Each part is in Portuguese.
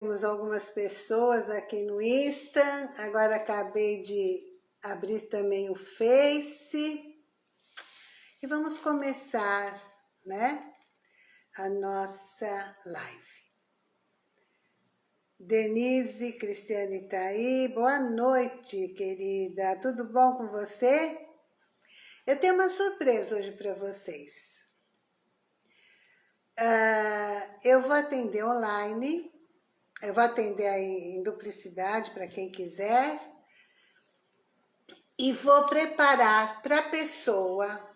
Temos algumas pessoas aqui no Insta, agora acabei de abrir também o Face. E vamos começar, né, a nossa live. Denise Cristiane tá aí, boa noite, querida. Tudo bom com você? Eu tenho uma surpresa hoje para vocês. Uh, eu vou atender online, eu vou atender aí em duplicidade para quem quiser. E vou preparar para a pessoa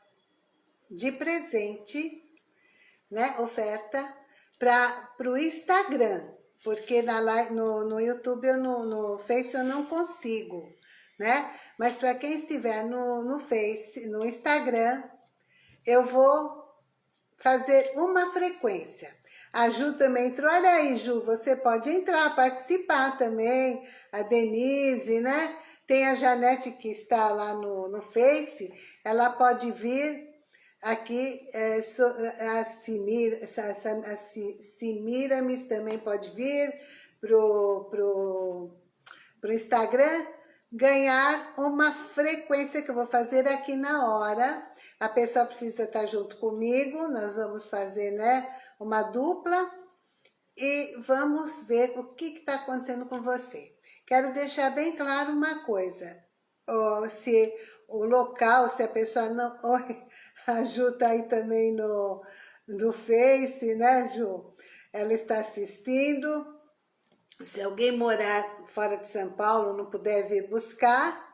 de presente, né, oferta, para o Instagram. Porque na, no, no YouTube, ou no, no Face eu não consigo, né? Mas para quem estiver no, no Face, no Instagram, eu vou fazer uma frequência. A Ju também entrou. Olha aí, Ju, você pode entrar, participar também. A Denise, né? Tem a Janete que está lá no, no Face. Ela pode vir aqui. É, a, Simir, a, a Simiramis também pode vir pro, pro, pro Instagram ganhar uma frequência que eu vou fazer aqui na hora. A pessoa precisa estar junto comigo, nós vamos fazer né, uma dupla e vamos ver o que está acontecendo com você. Quero deixar bem claro uma coisa, oh, se o local, se a pessoa não... Oi, a Ju está aí também no, no Face, né Ju? Ela está assistindo. Se alguém morar fora de São Paulo, não puder vir buscar,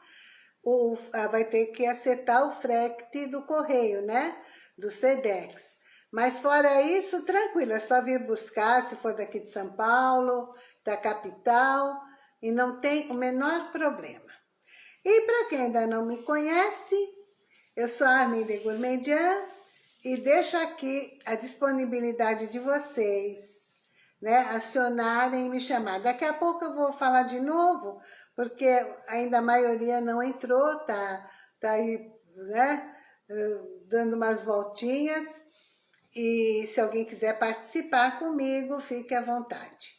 o, vai ter que acertar o frete do correio, né? Do SEDEX. Mas fora isso, tranquilo, é só vir buscar, se for daqui de São Paulo, da capital, e não tem o menor problema. E para quem ainda não me conhece, eu sou a Arminde Gourmandian e deixo aqui a disponibilidade de vocês, né, acionarem e me chamar. Daqui a pouco eu vou falar de novo, porque ainda a maioria não entrou, tá, tá aí, né, dando umas voltinhas, e se alguém quiser participar comigo, fique à vontade.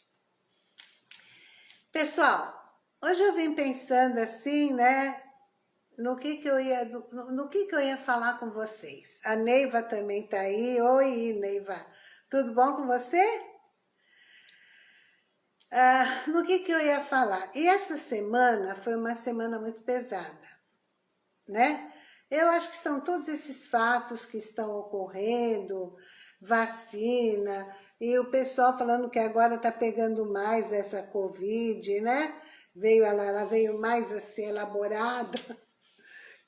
Pessoal, hoje eu vim pensando assim, né, no que que eu ia, no, no que que eu ia falar com vocês. A Neiva também tá aí. Oi, Neiva. Tudo bom com você? Ah, no que que eu ia falar? E essa semana foi uma semana muito pesada, né? Eu acho que são todos esses fatos que estão ocorrendo, vacina, e o pessoal falando que agora está pegando mais essa Covid, né? Veio, ela, ela veio mais assim elaborada,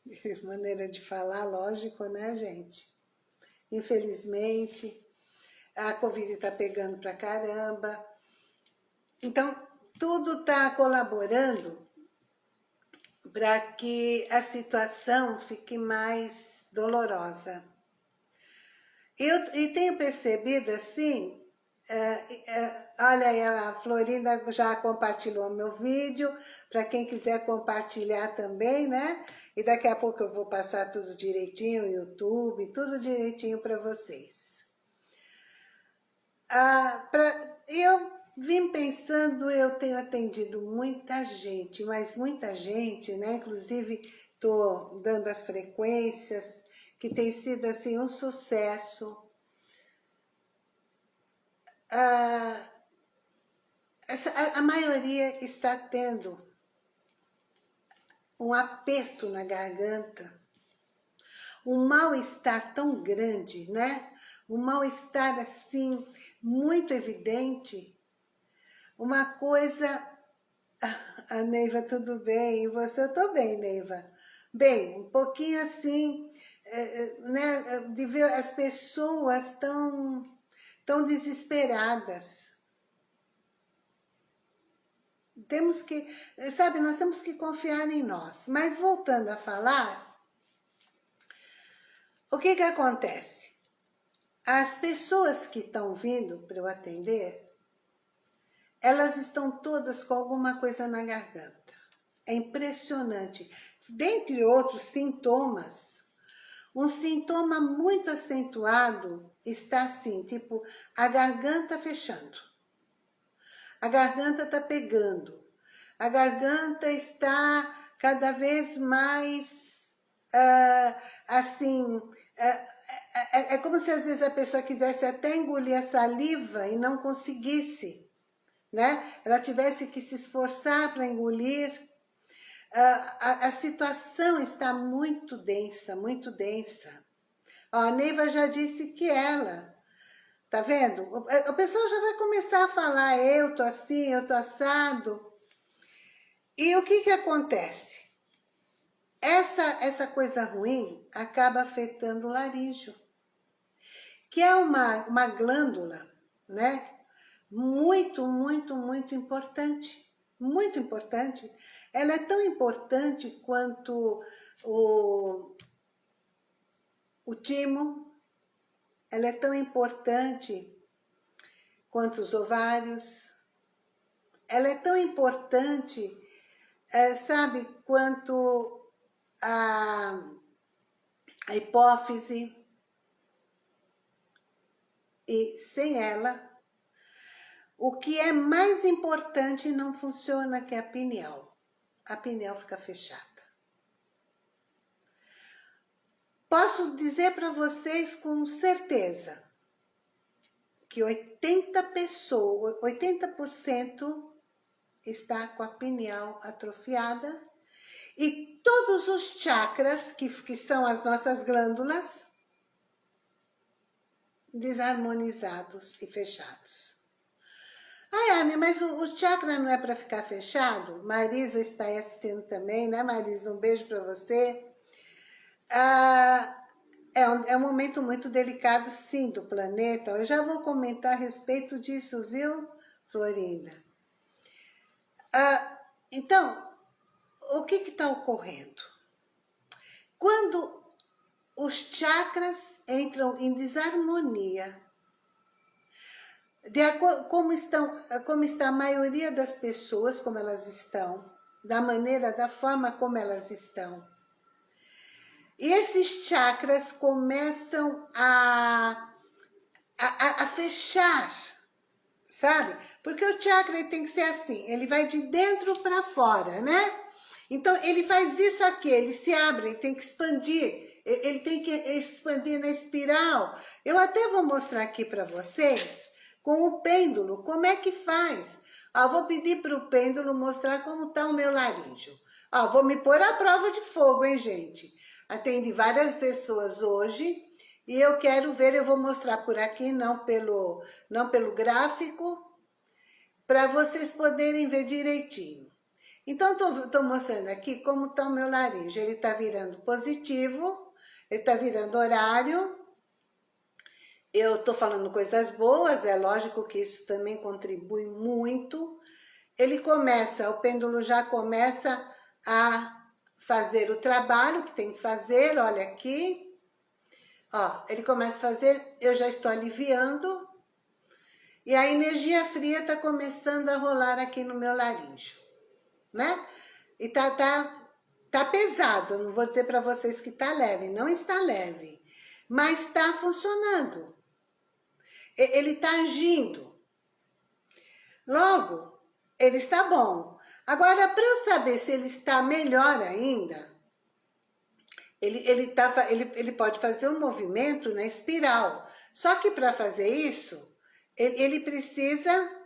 maneira de falar, lógico, né, gente? Infelizmente, a Covid está pegando pra caramba. Então, tudo está colaborando para que a situação fique mais dolorosa. Eu, e tenho percebido assim, é, é, olha a Florinda já compartilhou meu vídeo, para quem quiser compartilhar também, né? E daqui a pouco eu vou passar tudo direitinho, YouTube, tudo direitinho para vocês. Ah, pra, eu Vim pensando, eu tenho atendido muita gente, mas muita gente, né? Inclusive, estou dando as frequências, que tem sido, assim, um sucesso. Ah, essa, a, a maioria está tendo um aperto na garganta, um mal-estar tão grande, né? Um mal-estar, assim, muito evidente, uma coisa... A Neiva, tudo bem? E você? Eu tô bem, Neiva. Bem, um pouquinho assim, é, é, né, de ver as pessoas tão, tão desesperadas. Temos que, sabe, nós temos que confiar em nós. Mas voltando a falar, o que que acontece? As pessoas que estão vindo para eu atender, elas estão todas com alguma coisa na garganta. É impressionante. Dentre outros sintomas, um sintoma muito acentuado está assim, tipo, a garganta fechando. A garganta está pegando. A garganta está cada vez mais, uh, assim, uh, é, é, como se às vezes a pessoa quisesse até engolir a saliva e não conseguisse, né? Ela tivesse que se esforçar para engolir. Uh, a, a, situação está muito densa, muito densa. Ó, a Neiva já disse que ela, tá vendo? O, pessoal já vai começar a falar, eu tô assim, eu tô assado. E o que que acontece? Essa, essa coisa ruim acaba afetando o laríngeo, que é uma, uma glândula, né? Muito, muito, muito importante. Muito importante. Ela é tão importante quanto o, o timo, ela é tão importante quanto os ovários, ela é tão importante, é, sabe, quanto a, a hipófise, e sem ela, o que é mais importante não funciona, que é a pineal. A pineal fica fechada. Posso dizer para vocês com certeza que 80 pessoas, 80% está com a pineal atrofiada e todos os chakras, que, que são as nossas glândulas, desarmonizados e fechados. Ai, Anne, mas o, o chakra não é para ficar fechado? Marisa está aí assistindo também, né, Marisa? Um beijo para você. Ah, é, um, é um momento muito delicado, sim, do planeta. Eu já vou comentar a respeito disso, viu, Florinda? Ah, então, o que está ocorrendo? Quando os chakras entram em desarmonia, de como, estão, como está a maioria das pessoas, como elas estão, da maneira, da forma como elas estão. E esses chakras começam a, a, a fechar, sabe? Porque o chakra tem que ser assim, ele vai de dentro para fora, né? Então, ele faz isso aqui, ele se abre, ele tem que expandir, ele tem que expandir na espiral. Eu até vou mostrar aqui para vocês, com o pêndulo, como é que faz. Ó, vou pedir para o pêndulo mostrar como está o meu laríngeo. Ó, vou me pôr à prova de fogo, hein, gente? Atende várias pessoas hoje e eu quero ver, eu vou mostrar por aqui, não pelo, não pelo gráfico, para vocês poderem ver direitinho. Então, estou mostrando aqui como está o meu laríngeo. Ele está virando positivo, ele está virando horário. Eu estou falando coisas boas, é lógico que isso também contribui muito. Ele começa, o pêndulo já começa a fazer o trabalho que tem que fazer, olha aqui. Ó, ele começa a fazer, eu já estou aliviando. E a energia fria está começando a rolar aqui no meu laríngeo né? E tá, tá, tá pesado, não vou dizer para vocês que tá leve, não está leve, mas está funcionando. Ele está agindo. Logo, ele está bom. Agora, para saber se ele está melhor ainda, ele, ele, tá, ele, ele pode fazer um movimento na espiral. Só que para fazer isso, ele, ele precisa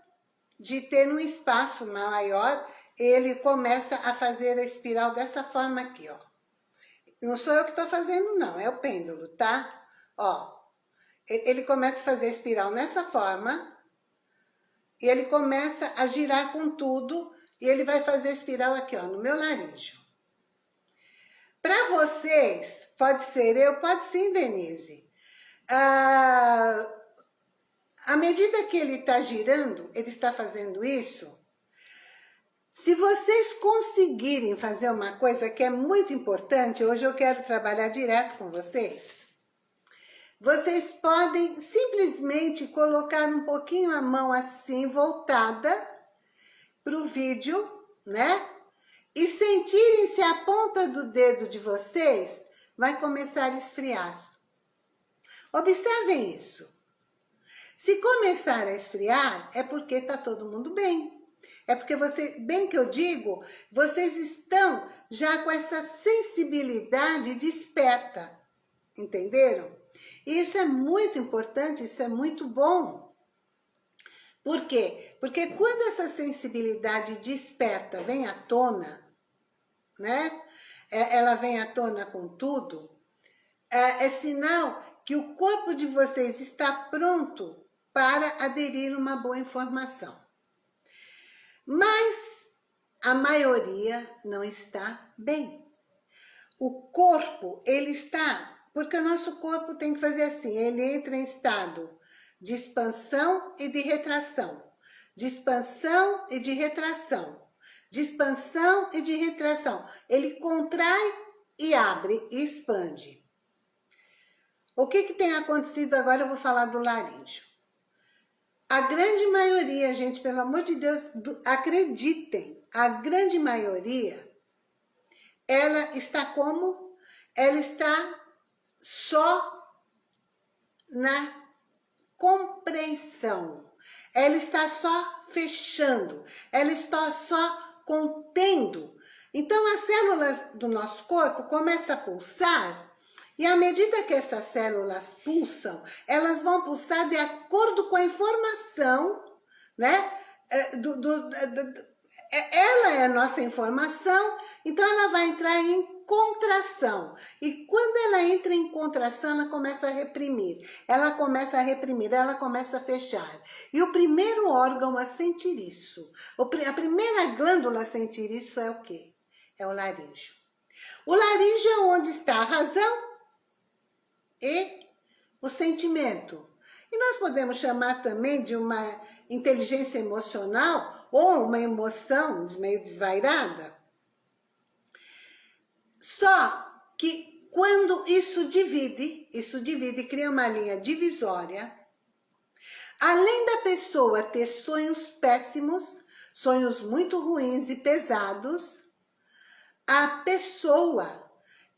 de ter um espaço maior ele começa a fazer a espiral dessa forma aqui, ó. Não sou eu que estou fazendo, não, é o pêndulo, tá? Ó, ele começa a fazer a espiral nessa forma, e ele começa a girar com tudo, e ele vai fazer a espiral aqui, ó, no meu laríngeo. Para vocês, pode ser eu, pode sim, Denise. Ah, à medida que ele está girando, ele está fazendo isso, se vocês conseguirem fazer uma coisa que é muito importante, hoje eu quero trabalhar direto com vocês, vocês podem simplesmente colocar um pouquinho a mão assim, voltada para o vídeo, né? E sentirem se a ponta do dedo de vocês vai começar a esfriar. Observem isso. Se começar a esfriar, é porque está todo mundo bem. É porque você, bem que eu digo, vocês estão já com essa sensibilidade desperta. Entenderam? E isso é muito importante, isso é muito bom. Por quê? Porque quando essa sensibilidade desperta vem à tona, né? É, ela vem à tona com tudo, é, é sinal que o corpo de vocês está pronto para aderir uma boa informação. Mas a maioria não está bem. O corpo, ele está... Porque o nosso corpo tem que fazer assim, ele entra em estado de expansão e de retração. De expansão e de retração. De expansão e de retração. Ele contrai e abre e expande. O que, que tem acontecido agora? Eu vou falar do laríngeo. A grande maioria, gente, pelo amor de Deus, acreditem, a grande maioria, ela está como? Ela está só na compreensão. Ela está só fechando, ela está só contendo. Então, as células do nosso corpo começam a pulsar e à medida que essas células pulsam, elas vão pulsar de acordo com a informação, né? É, do, do, do, é, ela é a nossa informação, então ela vai entrar em contração. E quando ela entra em contração, ela começa a reprimir. Ela começa a reprimir, ela começa a fechar. E o primeiro órgão a sentir isso, a primeira glândula a sentir isso é o quê? É o laríngeo. O laríngeo é onde está a razão e o sentimento. E nós podemos chamar também de uma inteligência emocional ou uma emoção meio desvairada. Só que quando isso divide, isso divide, cria uma linha divisória, além da pessoa ter sonhos péssimos, sonhos muito ruins e pesados, a pessoa,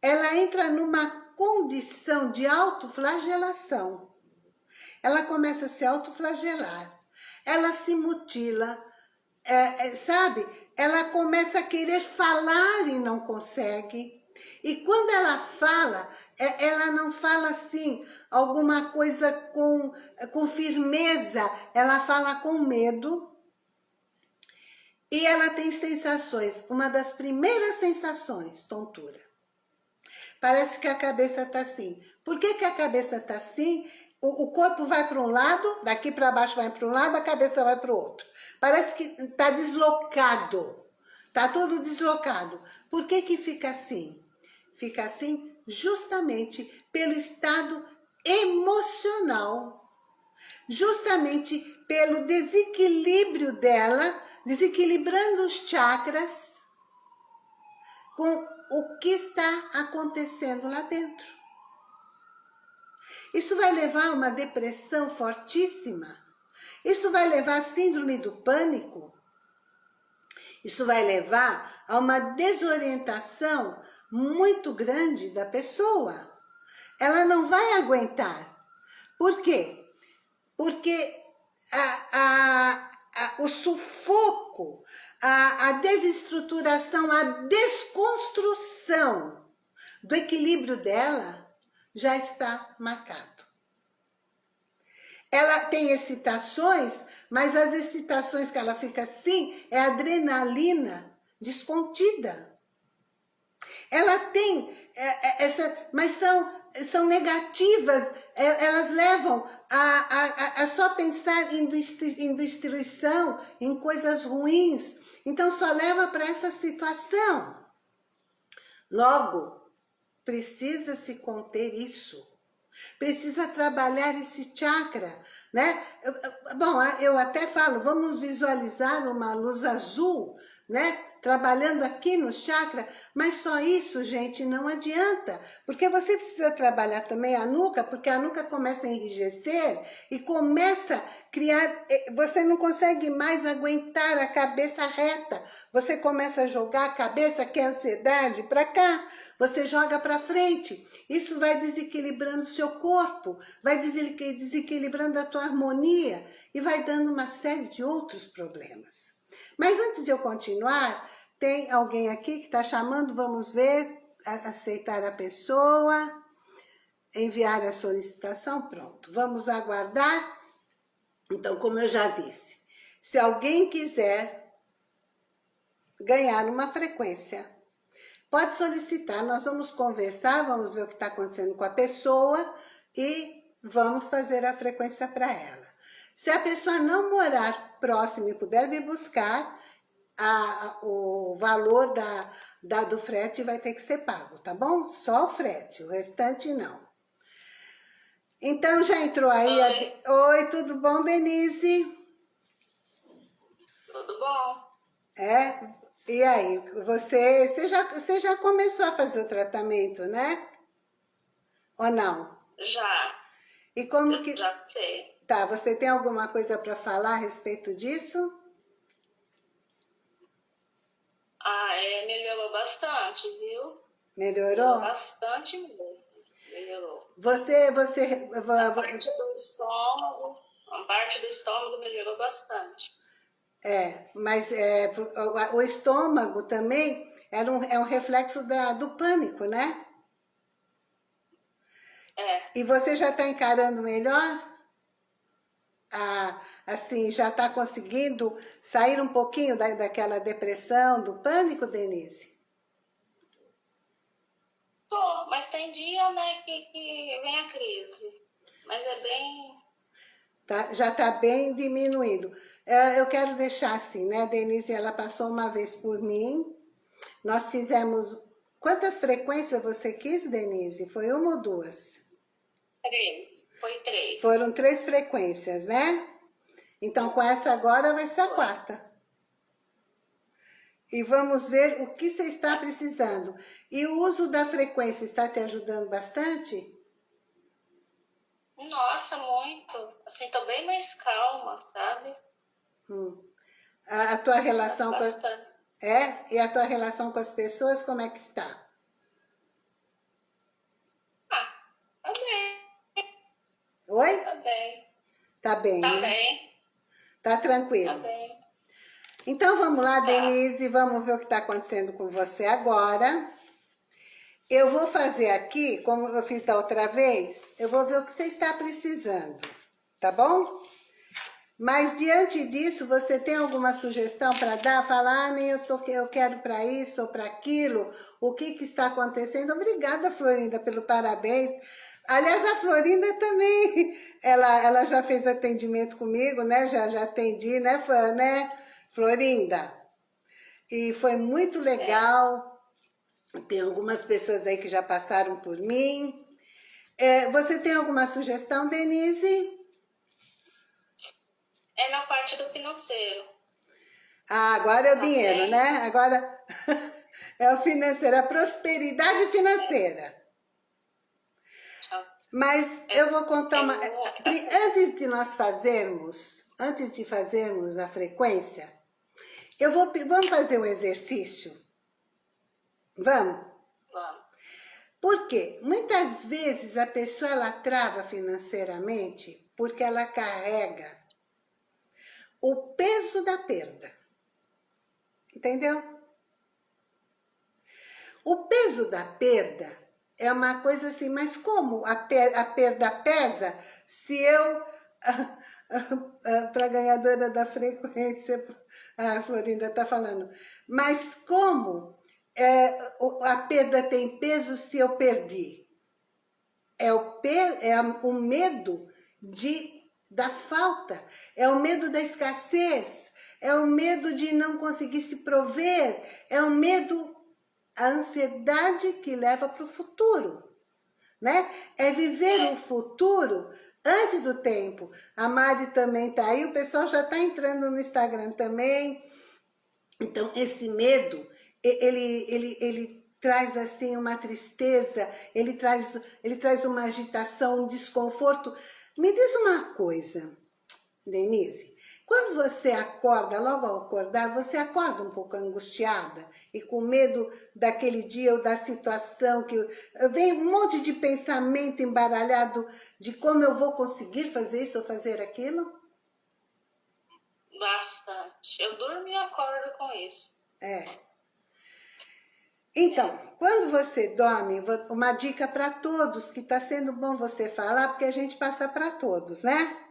ela entra numa condição de autoflagelação. Ela começa a se autoflagelar, ela se mutila, é, é, sabe? Ela começa a querer falar e não consegue. E quando ela fala, é, ela não fala assim, alguma coisa com, com firmeza, ela fala com medo. E ela tem sensações, uma das primeiras sensações, tontura. Parece que a cabeça está assim. Por que, que a cabeça está assim? O, o, corpo vai para um lado, daqui para baixo vai para um lado, a cabeça vai para o outro. Parece que está deslocado. Está tudo deslocado. Por que que fica assim? Fica assim justamente pelo estado emocional. Justamente pelo desequilíbrio dela, desequilibrando os chakras com o que está acontecendo lá dentro. Isso vai levar a uma depressão fortíssima. Isso vai levar a síndrome do pânico. Isso vai levar a uma desorientação muito grande da pessoa. Ela não vai aguentar. Por quê? Porque a, a, a, o sufoco a, a desestruturação, a desconstrução do equilíbrio dela já está marcado. Ela tem excitações, mas as excitações que ela fica assim é adrenalina descontida. Ela tem é, é, essa, mas são, são negativas, é, elas levam a, a, a só pensar em destruição, em coisas ruins, então só leva para essa situação. Logo, precisa se conter isso. Precisa trabalhar esse chakra, né? Bom, eu até falo, vamos visualizar uma luz azul, né? Trabalhando aqui no chakra, mas só isso, gente, não adianta, porque você precisa trabalhar também a nuca, porque a nuca começa a enrijecer e começa a criar, eh, você não consegue mais aguentar a cabeça reta, você começa a jogar a cabeça, que é ansiedade, para cá, você joga para frente, isso vai desequilibrando o seu corpo, vai desequilibrando a tua harmonia e vai dando uma série de outros problemas. Mas antes de eu continuar, tem alguém aqui que está chamando, vamos ver, aceitar a pessoa, enviar a solicitação, pronto. Vamos aguardar. Então, como eu já disse, se alguém quiser ganhar uma frequência, pode solicitar, nós vamos conversar, vamos ver o que está acontecendo com a pessoa e vamos fazer a frequência para ela. Se a pessoa não morar próximo e puder vir buscar, a, o valor da, da, do frete vai ter que ser pago, tá bom? Só o frete, o restante não. Então já entrou aí. Oi, a... Oi tudo bom, Denise? Tudo bom. É? E aí, você, você, já, você já começou a fazer o tratamento, né? Ou não? Já. E como que... Já sei. Tá, você tem alguma coisa para falar a respeito disso? Ah, é, melhorou bastante, viu? Melhorou? Melhorou bastante mesmo. Melhorou. Você, você... A parte do estômago, a parte do estômago melhorou bastante. É, mas é, o, estômago também era um, é um reflexo da, do pânico, né? É. E você já está encarando melhor? Ah, assim, já está conseguindo sair um pouquinho da, daquela depressão, do pânico, Denise? Tô, mas tem dia, né, que, que vem a crise. Mas é bem... Tá, já está bem diminuído. É, eu quero deixar assim, né, Denise, ela passou uma vez por mim, nós fizemos... Quantas frequências você quis, Denise? Foi uma ou duas? Três. Foi três. Foram três frequências, né? Então, com essa agora vai ser a quarta. E vamos ver o que você está precisando. E o uso da frequência está te ajudando bastante? Nossa, muito. Assim, tô bem mais calma, sabe? Hum. A, a, tua relação bastante. com... A... É? E a tua relação com as pessoas, como é que está? Oi? Tá bem. Tá bem, Tá né? bem. Tá tranquilo. Tá bem. Então vamos lá, Tá. Denise, vamos ver o que está acontecendo com você agora. Eu vou fazer aqui, como eu fiz da outra vez, eu vou ver o que você está precisando, tá bom? Mas diante disso, você tem alguma sugestão para dar? Falar, ah, nem eu, tô, eu quero para isso ou para aquilo, o que, que está acontecendo? Obrigada, Florinda, pelo parabéns. Aliás, a Florinda também, ela, ela já fez atendimento comigo, né? Já, já atendi, né, né, Florinda? E foi muito legal. Tem algumas pessoas aí que já passaram por mim. É, você tem alguma sugestão, Denise? É na parte do financeiro. Ah, agora é o Tá dinheiro, bem. né? Agora é o financeiro, a prosperidade financeira. Mas eu vou contar uma... Eu vou- Antes de nós fazermos, antes de fazermos a frequência, eu vou... Vamos fazer um exercício? Vamos? Vamos. Porque muitas vezes a pessoa ela trava financeiramente porque ela carrega o peso da perda. Entendeu? O peso da perda é uma coisa assim, mas como a, per a perda pesa se eu, para a ganhadora da frequência, a Florinda está falando, mas como é, a perda tem peso se eu perdi? É o, pe- é o medo de, da falta, é o medo da escassez, é o medo de não conseguir se prover, é o medo, a ansiedade que leva para o futuro, né? É viver o futuro antes do tempo. A Mari também tá aí, o pessoal já tá entrando no Instagram também. Então, esse medo, ele, ele, ele traz assim uma tristeza, ele traz, ele traz uma agitação, um desconforto. Me diz uma coisa, Denise, quando você acorda, logo ao acordar, você acorda um pouco angustiada e com medo daquele dia ou da situação que vem um monte de pensamento embaralhado de como eu vou conseguir fazer isso ou fazer aquilo? Bastante. Eu durmo e acordo com isso. É. Então, quando você dorme, uma dica para todos, que está sendo bom você falar, porque a gente passa para todos, né?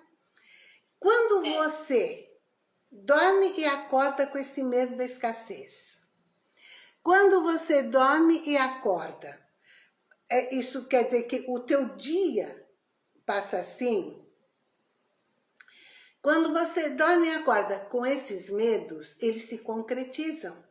Quando você dorme e acorda com esse medo da escassez, quando você dorme e acorda, é, isso quer dizer que o teu dia passa assim? Quando você dorme e acorda com esses medos, eles se concretizam.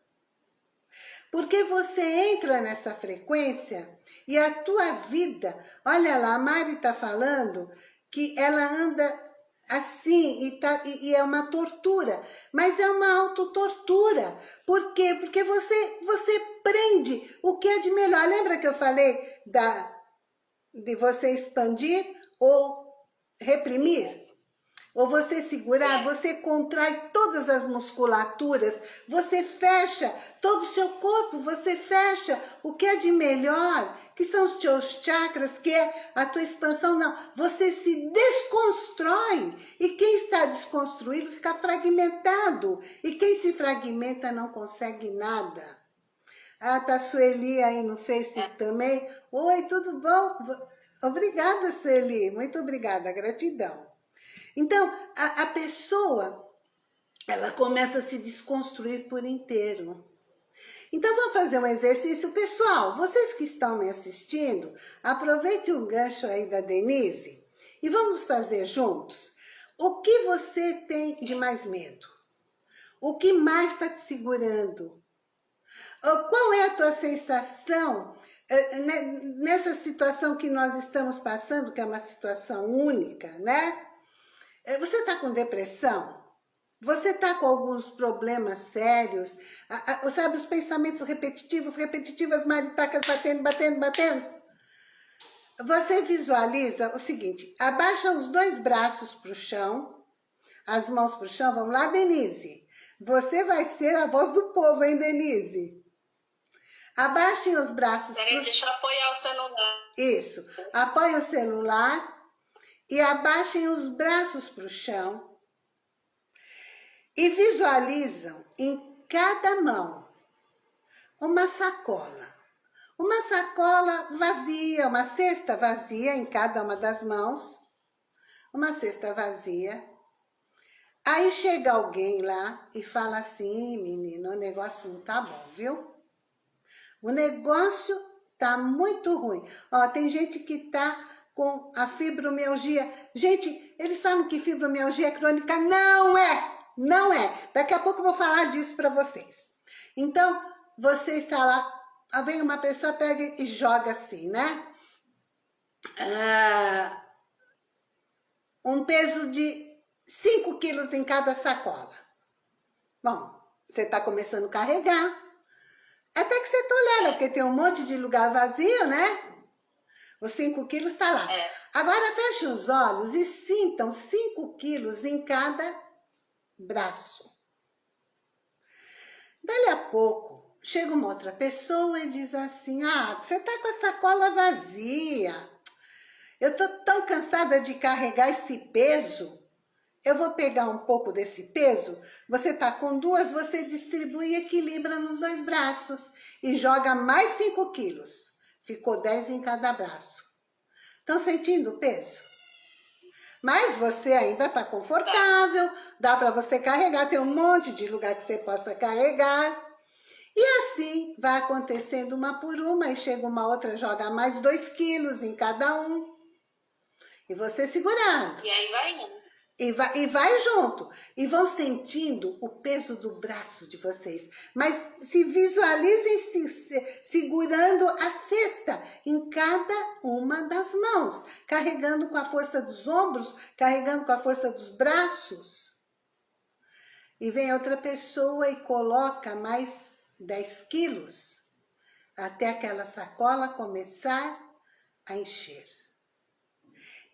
Porque você entra nessa frequência e a tua vida, olha lá, a Mari está falando que ela anda assim, e, tá, e, e, é uma tortura, mas é uma autotortura. Por quê? Porque você, você prende o que é de melhor. Lembra que eu falei da, de você expandir ou reprimir? Ou você segurar, você contrai todas as musculaturas, você fecha todo o seu corpo, você fecha o que é de melhor, que são os teus chakras, que é a tua expansão, não. Você se desconstrói e quem está desconstruído fica fragmentado. E quem se fragmenta não consegue nada. Ah, tá a Sueli aí no Face é. também. Oi, tudo bom? Obrigada, Sueli. Muito obrigada, gratidão. Então, a, a pessoa, ela começa a se desconstruir por inteiro. Então, vamos fazer um exercício. Pessoal, vocês que estão me assistindo, aproveite o gancho aí da Denise e vamos fazer juntos. O que você tem de mais medo? O que mais está te segurando? Qual é a tua sensação eh, né, nessa situação que nós estamos passando, que é uma situação única, né? É, você está com depressão? Você está com alguns problemas sérios? Sabe, os pensamentos repetitivos, repetitivas, maritacas batendo, batendo, batendo? Você visualiza o seguinte, abaixa os dois braços para o chão, as mãos para o chão, vamos lá, Denise? Você vai ser a voz do povo, hein, Denise? Abaixem os braços Peraí, pro... deixa eu apoiar o celular. Isso, apoie o celular e abaixem os braços para o chão e visualizam em cada mão uma sacola. Uma sacola vazia, uma cesta vazia em cada uma das mãos, uma cesta vazia. Aí chega alguém lá e fala assim, menino, o negócio não tá bom, viu? O negócio tá muito ruim. Ó, tem gente que tá com a fibromialgia. Gente, eles falam que fibromialgia é crônica. Não é! Não é! Daqui a pouco eu vou falar disso para vocês. Então, você está lá, vem uma pessoa, pega e joga assim, né? Ah, um peso de 5 quilos em cada sacola. Bom, você está começando a carregar. Até que você tolera, porque tem um monte de lugar vazio, né? Os 5 quilos está lá. É. Agora feche os olhos e sintam 5 quilos em cada braço. Dali a pouco, chega uma outra pessoa e diz assim, ah, você está com a sacola vazia. Eu estou tão cansada de carregar esse peso. Eu vou pegar um pouco desse peso, você está com duas, você distribui e equilibra nos dois braços e joga mais 5 quilos. Ficou 10 em cada braço. Estão sentindo o peso? Mas você ainda está confortável, dá para você carregar, tem um monte de lugar que você possa carregar. E assim vai acontecendo uma por uma, e chega uma outra, joga mais 2 quilos em cada um. E você segurando. E aí vai indo. E vai, e vai junto. E vão sentindo o peso do braço de vocês. Mas se visualizem se, se, segurando a cesta em cada uma das mãos. Carregando com a força dos ombros, carregando com a força dos braços. e vem outra pessoa e coloca mais 10 quilos até aquela sacola começar a encher.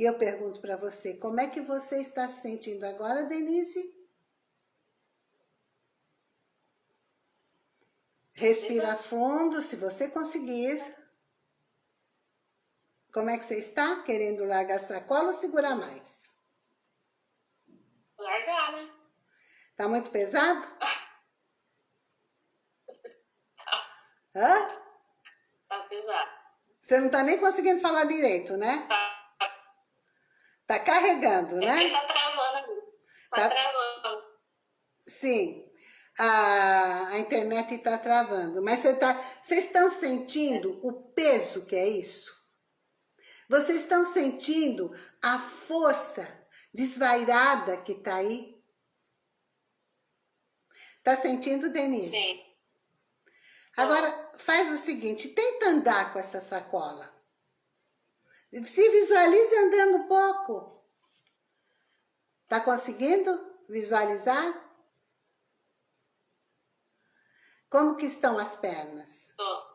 E eu pergunto para você, como é que você está se sentindo agora, Denise? Respira fundo, se você conseguir. Como é que você está? Querendo largar a sacola ou segurar mais? Largar, né? Tá muito pesado? Hã? Tá pesado. Você não tá nem conseguindo falar direito, né? Tá. Tá carregando, né? tá travando. Tá, Tá- travando. Sim. A, a internet está travando. Mas você tá, vocês estão sentindo o peso que é isso? Vocês estão sentindo a força desvairada que está aí? Tá sentindo, Denise? Sim. Agora, faz o seguinte, tenta andar com essa sacola. Se visualize andando um pouco. Tá conseguindo visualizar? Como que estão as pernas? Tô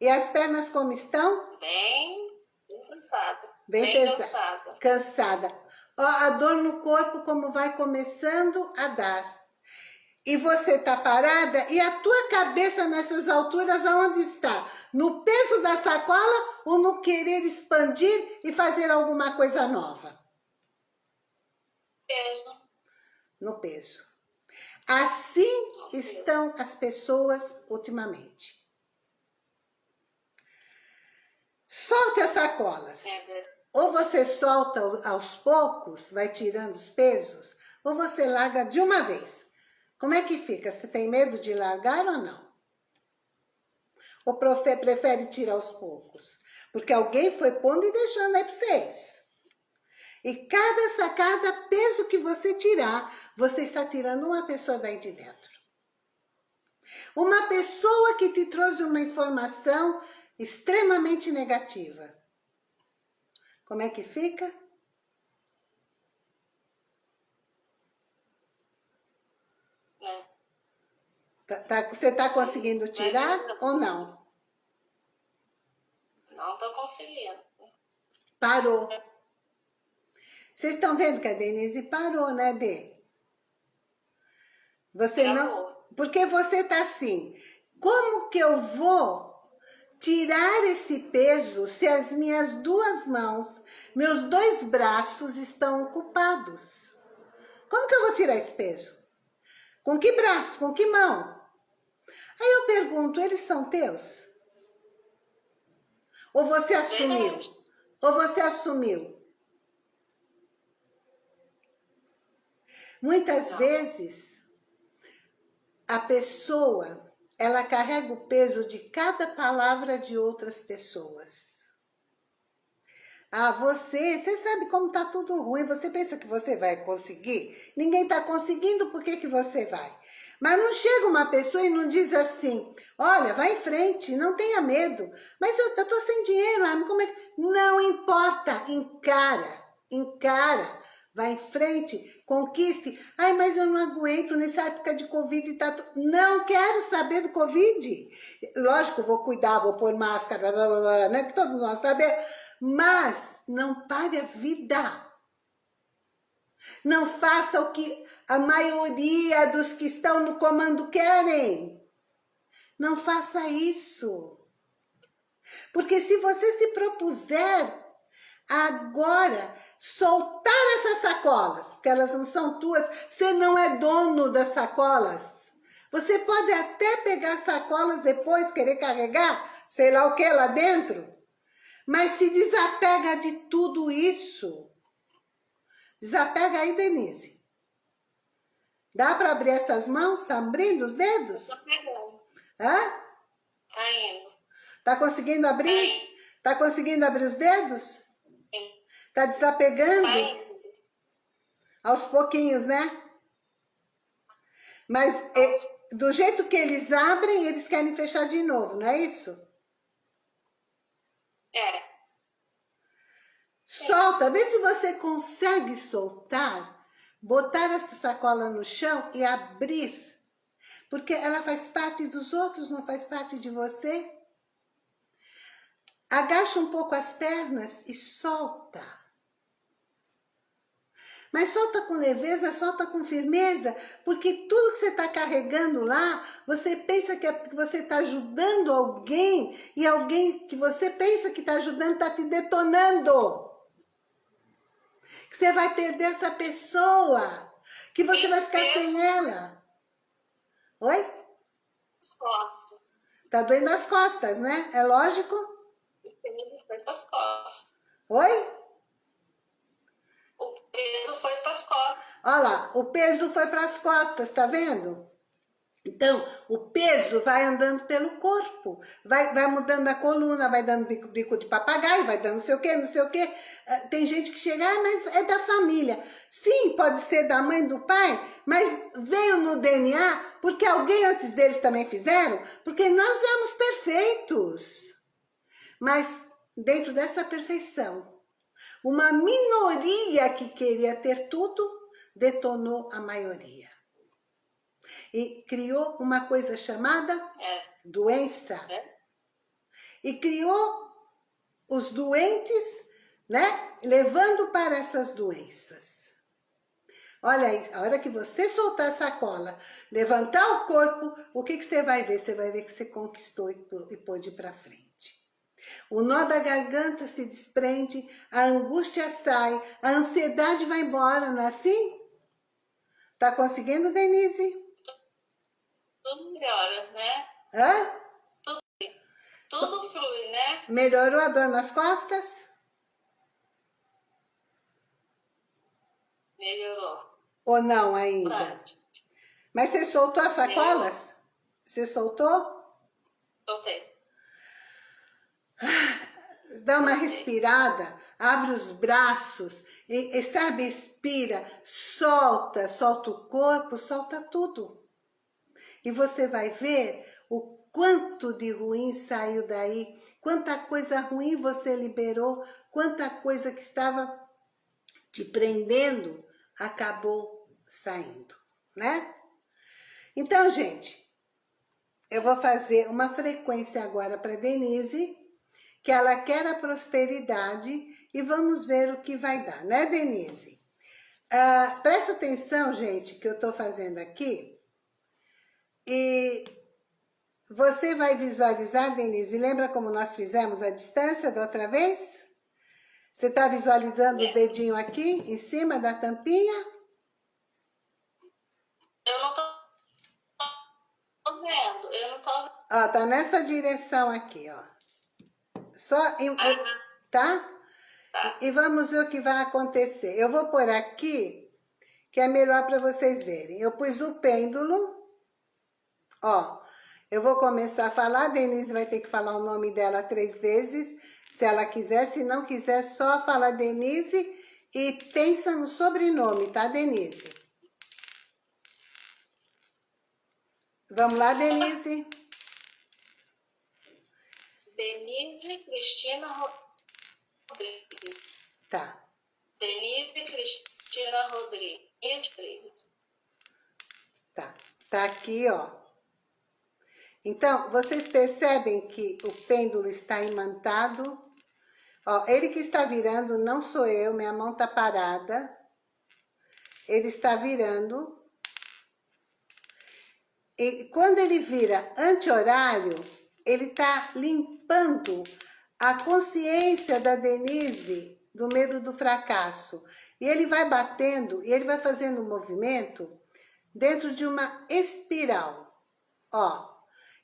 E as pernas como estão? bem, bem cansada. Bem pesa- cansada. Cansada. Ó, a dor no corpo como vai começando a dar. E você tá parada e a tua cabeça nessas alturas aonde está? No peso da sacola ou no querer expandir e fazer alguma coisa nova? Beijo. No peso. Assim estão as pessoas ultimamente. Solte as sacolas. É. Ou você solta aos poucos, vai tirando os pesos, ou você larga de uma vez. Como é que fica? Você tem medo de largar ou não? Ou profe- prefere tirar aos poucos? Porque alguém foi pondo e deixando aí para vocês. E cada sacada, peso que você tirar, você está tirando uma pessoa daí de dentro. Uma pessoa que te trouxe uma informação extremamente negativa. Como é que fica? Né? Tá- tá- você está conseguindo tirar ou não? Não tô conseguindo. Parou. Vocês estão vendo que a Denise parou, né, Dê? Você não... Travou. Porque você tá assim, como que eu vou tirar esse peso se as minhas duas mãos, meus dois braços estão ocupados? Como que eu vou tirar esse peso? Com que braço? Com que mão? Aí eu pergunto, eles são teus? Ou você assumiu? Ou você assumiu? Muitas vezes, a pessoa, ela carrega o peso de cada palavra de outras pessoas. Ah, você, você sabe como tá tudo ruim, você pensa que você vai conseguir? Ninguém tá conseguindo, por que que você vai? Mas não chega uma pessoa e não diz assim, olha, vai em frente, não tenha medo. Mas eu, tô sem dinheiro, ah, como é que... Não importa, encara, encara, vai em frente, conquiste. Ai, mas eu não aguento nessa época de Covid, tá... tu- não quero saber do Covid. Lógico, vou cuidar, vou pôr máscara, blá, blá, blá, né, que todos nós sabemos. Mas não pare a vida. Não faça o que a maioria dos que estão no comando querem. Não faça isso. Porque se você se propuser agora soltar essas sacolas, porque elas não são tuas, você não é dono das sacolas. Você pode até pegar sacolas depois, querer carregar, sei lá o que lá dentro, mas se desapega de tudo isso. Desapega aí, Denise. Dá para abrir essas mãos? Tá abrindo os dedos? Tô pegando. Hã? Tá indo. Tá conseguindo Tá abrir? indo. Tá conseguindo abrir os dedos? Sim. Tá desapegando? Tá. Aos pouquinhos, né? Mas é, do jeito que eles abrem, eles querem fechar de novo, não é isso? É. Solta, vê se você consegue soltar botar essa sacola no chão e abrir. Porque ela faz parte dos outros, não faz parte de você. Agacha um pouco as pernas e solta. Mas solta com leveza, solta com firmeza, porque tudo que você está carregando lá, você pensa que, é, você está ajudando alguém, e alguém que você pensa que está ajudando está te detonando. Que você vai perder essa pessoa, que você vai ficar sem ela. Oi? As costas. Tá doendo as costas, né? É lógico? Foi para as costas. Oi? O peso foi para as costas. Olha lá, o peso foi para as costas, tá vendo? Então, o peso vai andando pelo corpo, vai, vai mudando a coluna, vai dando bico, bico de papagaio, vai dando não sei o que, não sei o que. Ah, tem gente que chega, ah, mas é da família. Sim, pode ser da mãe, do pai, mas veio no DNA porque alguém antes deles também fizeram, porque nós éramos perfeitos. Mas dentro dessa perfeição, uma minoria que queria ter tudo, detonou a maioria. E criou uma coisa chamada É. doença. É. E criou os doentes, né? Levando para essas doenças. Olha aí, a hora que você soltar a sacola, levantar o corpo, o que, que você vai ver? Você vai ver que você conquistou e pô- pôde ir para frente. O nó da garganta se desprende, a angústia sai, a ansiedade vai embora, não é assim? Tá conseguindo, Denise? Tudo melhora, né? Hã? Tudo flui, né? Melhorou a dor nas costas? Melhorou. Ou não ainda? Bastante. Mas você soltou as sacolas? Você soltou? Soltei. Dá uma respirada, abre os braços, e, e sabe, expira, solta, solta o corpo, solta tudo. E você vai ver o quanto de ruim saiu daí, quanta coisa ruim você liberou, quanta coisa que estava te prendendo acabou saindo, né? Então, gente, eu vou fazer uma frequência agora para Denise, que ela quer a prosperidade e vamos ver o que vai dar, né, Denise? Ah, presta atenção, gente, que eu estou fazendo aqui. E você vai visualizar, Denise, lembra como nós fizemos a distância da outra vez? Você está visualizando o dedinho aqui, em cima da tampinha? Eu não tô, vendo. Eu não tô. Ó, tá nessa direção aqui, ó. Só, em, Ah, tá? tá. E vamos ver o que vai acontecer. Eu vou pôr aqui, que é melhor para vocês verem. Eu pus o pêndulo, ó. Eu vou começar a falar, a Denise vai ter que falar o nome dela três vezes, se ela quiser. Se não quiser, só fala Denise e pensa no sobrenome, tá, Denise? Vamos lá, Denise? Denise Cristina Rodrigues. Tá. Denise Cristina Rodrigues. Tá, tá aqui, ó. Então, vocês percebem que o pêndulo está imantado? Ó, ele que está virando não sou eu, minha mão tá parada. Ele está virando. E quando ele vira anti-horário, ele tá limpando a consciência da Denise do medo do fracasso. E ele vai batendo, e ele vai fazendo um movimento dentro de uma espiral. Ó,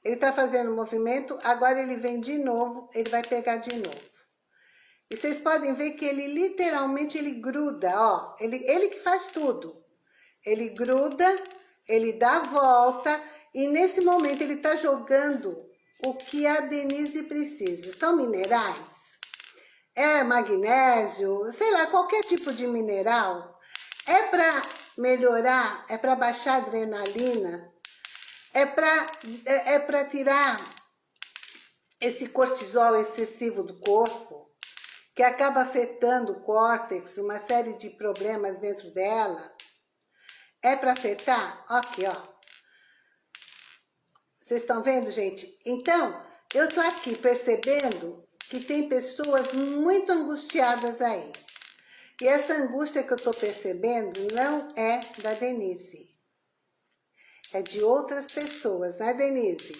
ele tá fazendo um movimento, agora ele vem de novo, ele vai pegar de novo. E vocês podem ver que ele literalmente, ele gruda, ó. Ele, ele que faz tudo. Ele gruda, ele dá a volta, e nesse momento ele tá jogando o que a Denise precisa. São minerais? É magnésio, sei lá, qualquer tipo de mineral. É para melhorar, é para baixar a adrenalina, é para é, é para tirar esse cortisol excessivo do corpo, que acaba afetando o córtex, uma série de problemas dentro dela. É para afetar? Aqui, ó. Vocês estão vendo, gente? Então, eu tô aqui percebendo que tem pessoas muito angustiadas aí. E essa angústia que eu tô percebendo não é da Denise. É de outras pessoas, né, Denise?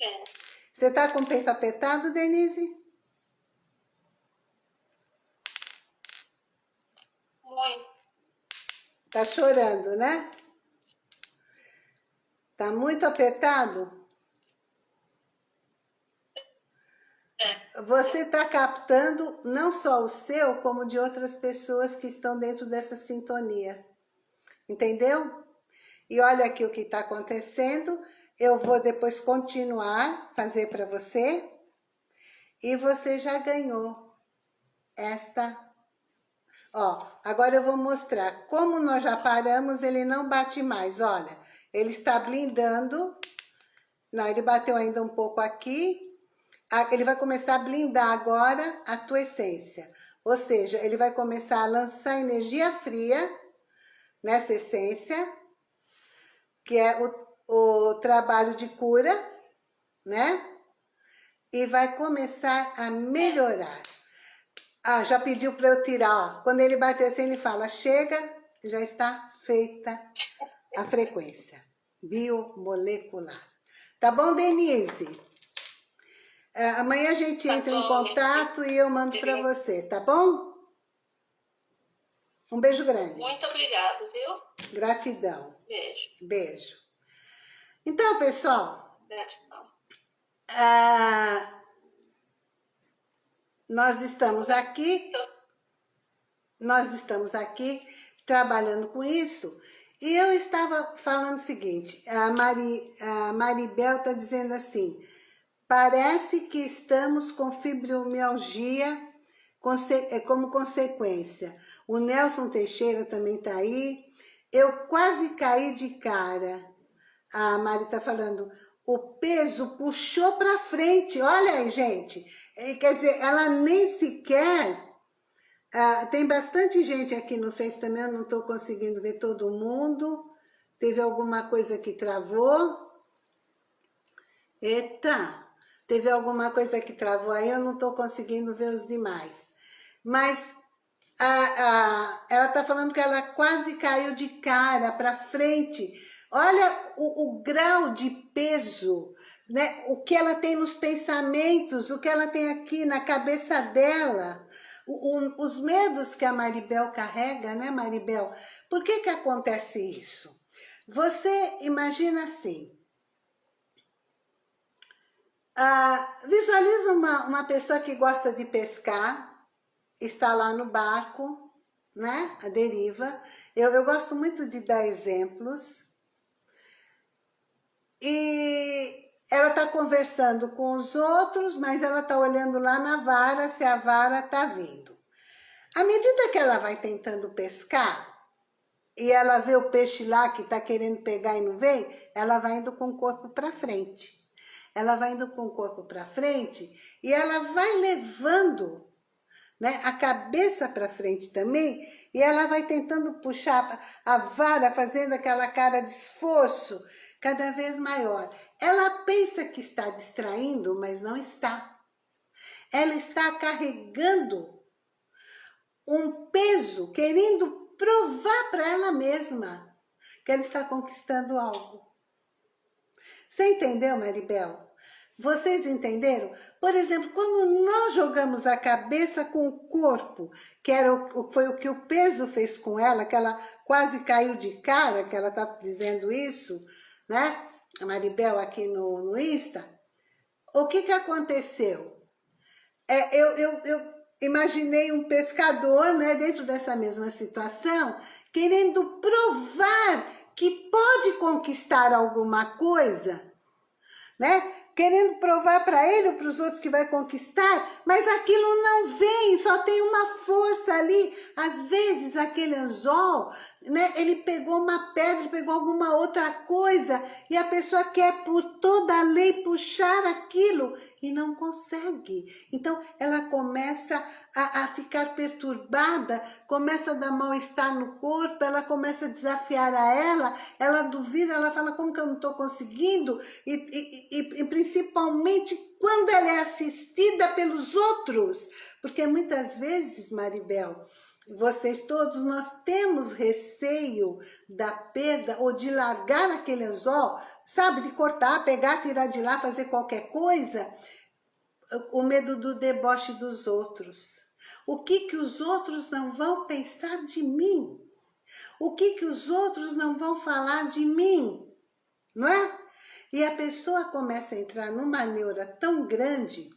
É. Você tá com o peito apertado, Denise? Muito. Tá chorando, né? Tá muito apertado? É. Você está captando não só o seu, como de outras pessoas que estão dentro dessa sintonia. Entendeu? E olha aqui o que está acontecendo. Eu vou depois continuar, fazer para você. E você já ganhou esta... Ó, agora eu vou mostrar. Como nós já paramos, ele não bate mais, olha. Ele está blindando. Não, ele bateu ainda um pouco aqui. Ah, ele vai começar a blindar agora a tua essência. Ou seja, ele vai começar a lançar energia fria nessa essência, que é o, o trabalho de cura, né? E vai começar a melhorar. Ah, já pediu para eu tirar, ó. Quando ele bater assim, ele fala, chega, já está feita a frequência biomolecular. Tá bom, Denise? É, amanhã a gente Tá entra em bom, contato e eu mando para você, tá bom? Um beijo grande. Muito obrigado, viu? Gratidão. Beijo. Beijo. Então, pessoal, Gratidão. ah, nós estamos aqui, nós estamos aqui trabalhando com isso, e eu estava falando o seguinte, a, Mari, a Maribel está dizendo assim, parece que estamos com fibromialgia é, como consequência. O Nelson Teixeira também está aí. Eu quase caí de cara. A Mari está falando, o peso puxou para frente. Olha aí, gente. É, Quer dizer, ela nem sequer... ah, tem bastante gente aqui no Face também, eu não estou conseguindo ver todo mundo. Teve alguma coisa que travou? Eita! Teve alguma coisa que travou aí, eu não estou conseguindo ver os demais. Mas a, a, ela está falando que ela quase caiu de cara para frente. Olha o, o grau de peso, né? o que ela tem nos pensamentos, o que ela tem aqui na cabeça dela. O- o- os medos que a Maribel carrega, né, Maribel? Por que que acontece isso? Você imagina assim, ah, visualiza uma, uma pessoa que gosta de pescar, está lá no barco, né? A deriva. Eu, eu gosto muito de dar exemplos. E ela está conversando com os outros, mas ela está olhando lá na vara se a vara está vindo. À medida que ela vai tentando pescar, e ela vê o peixe lá que está querendo pegar e não vem, ela vai indo com o corpo para frente. Ela vai indo com o corpo para frente e ela vai levando né, a cabeça para frente também e ela vai tentando puxar a vara, fazendo aquela cara de esforço cada vez maior. Ela pensa que está distraindo, mas não está. Ela está carregando um peso, querendo provar para ela mesma que ela está conquistando algo. Você entendeu, Maribel? Vocês entenderam? Por exemplo, quando nós jogamos a cabeça com o corpo, que era o, foi o que o peso fez com ela, que ela quase caiu de cara, que ela está dizendo isso, né? A Maribel aqui no, no Insta. O que, que aconteceu? É, eu, eu, eu imaginei um pescador, né, dentro dessa mesma situação, querendo provar que pode conquistar alguma coisa, né? Querendo provar para ele ou para os outros que vai conquistar, mas aquilo não vem, só tem uma força ali. Às vezes aquele anzol né? Ele pegou uma pedra, pegou alguma outra coisa e a pessoa quer por toda a lei puxar aquilo e não consegue. Então ela começa a, a ficar perturbada, começa a dar mal-estar no corpo, ela começa a desafiar a ela, ela duvida, ela fala como que eu não estou conseguindo e, e, e, e principalmente quando ela é assistida pelos outros, porque muitas vezes, Maribel, vocês todos, nós temos receio da perda ou de largar aquele anzol, sabe, de cortar, pegar, tirar de lá, fazer qualquer coisa, o medo do deboche dos outros. O que que os outros não vão pensar de mim? O que que os outros não vão falar de mim? Não é? E a pessoa começa a entrar numa neura tão grande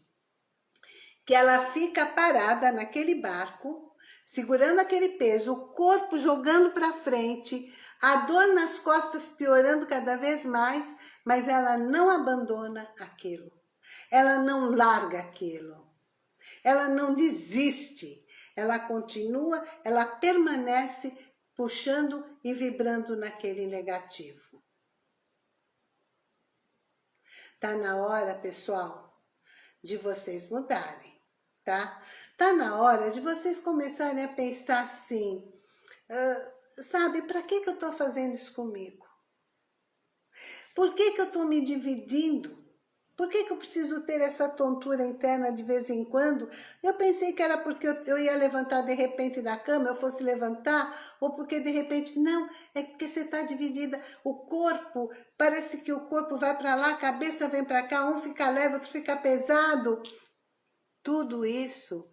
que ela fica parada naquele barco segurando aquele peso, o corpo jogando para frente, a dor nas costas piorando cada vez mais, mas ela não abandona aquilo. Ela não larga aquilo. Ela não desiste. Ela continua, ela permanece puxando e vibrando naquele negativo. Tá na hora, pessoal, de vocês mudarem tá? Tá na hora de vocês começarem a pensar assim, uh, sabe, para que que eu tô fazendo isso comigo? Por que que eu tô me dividindo? Por que que eu preciso ter essa tontura interna de vez em quando? Eu pensei que era porque eu, ia levantar de repente da cama, eu fosse levantar, ou porque de repente, não, é porque você está dividida. O corpo, parece que o corpo vai para lá, a cabeça vem para cá, um fica leve, outro fica pesado. Tudo isso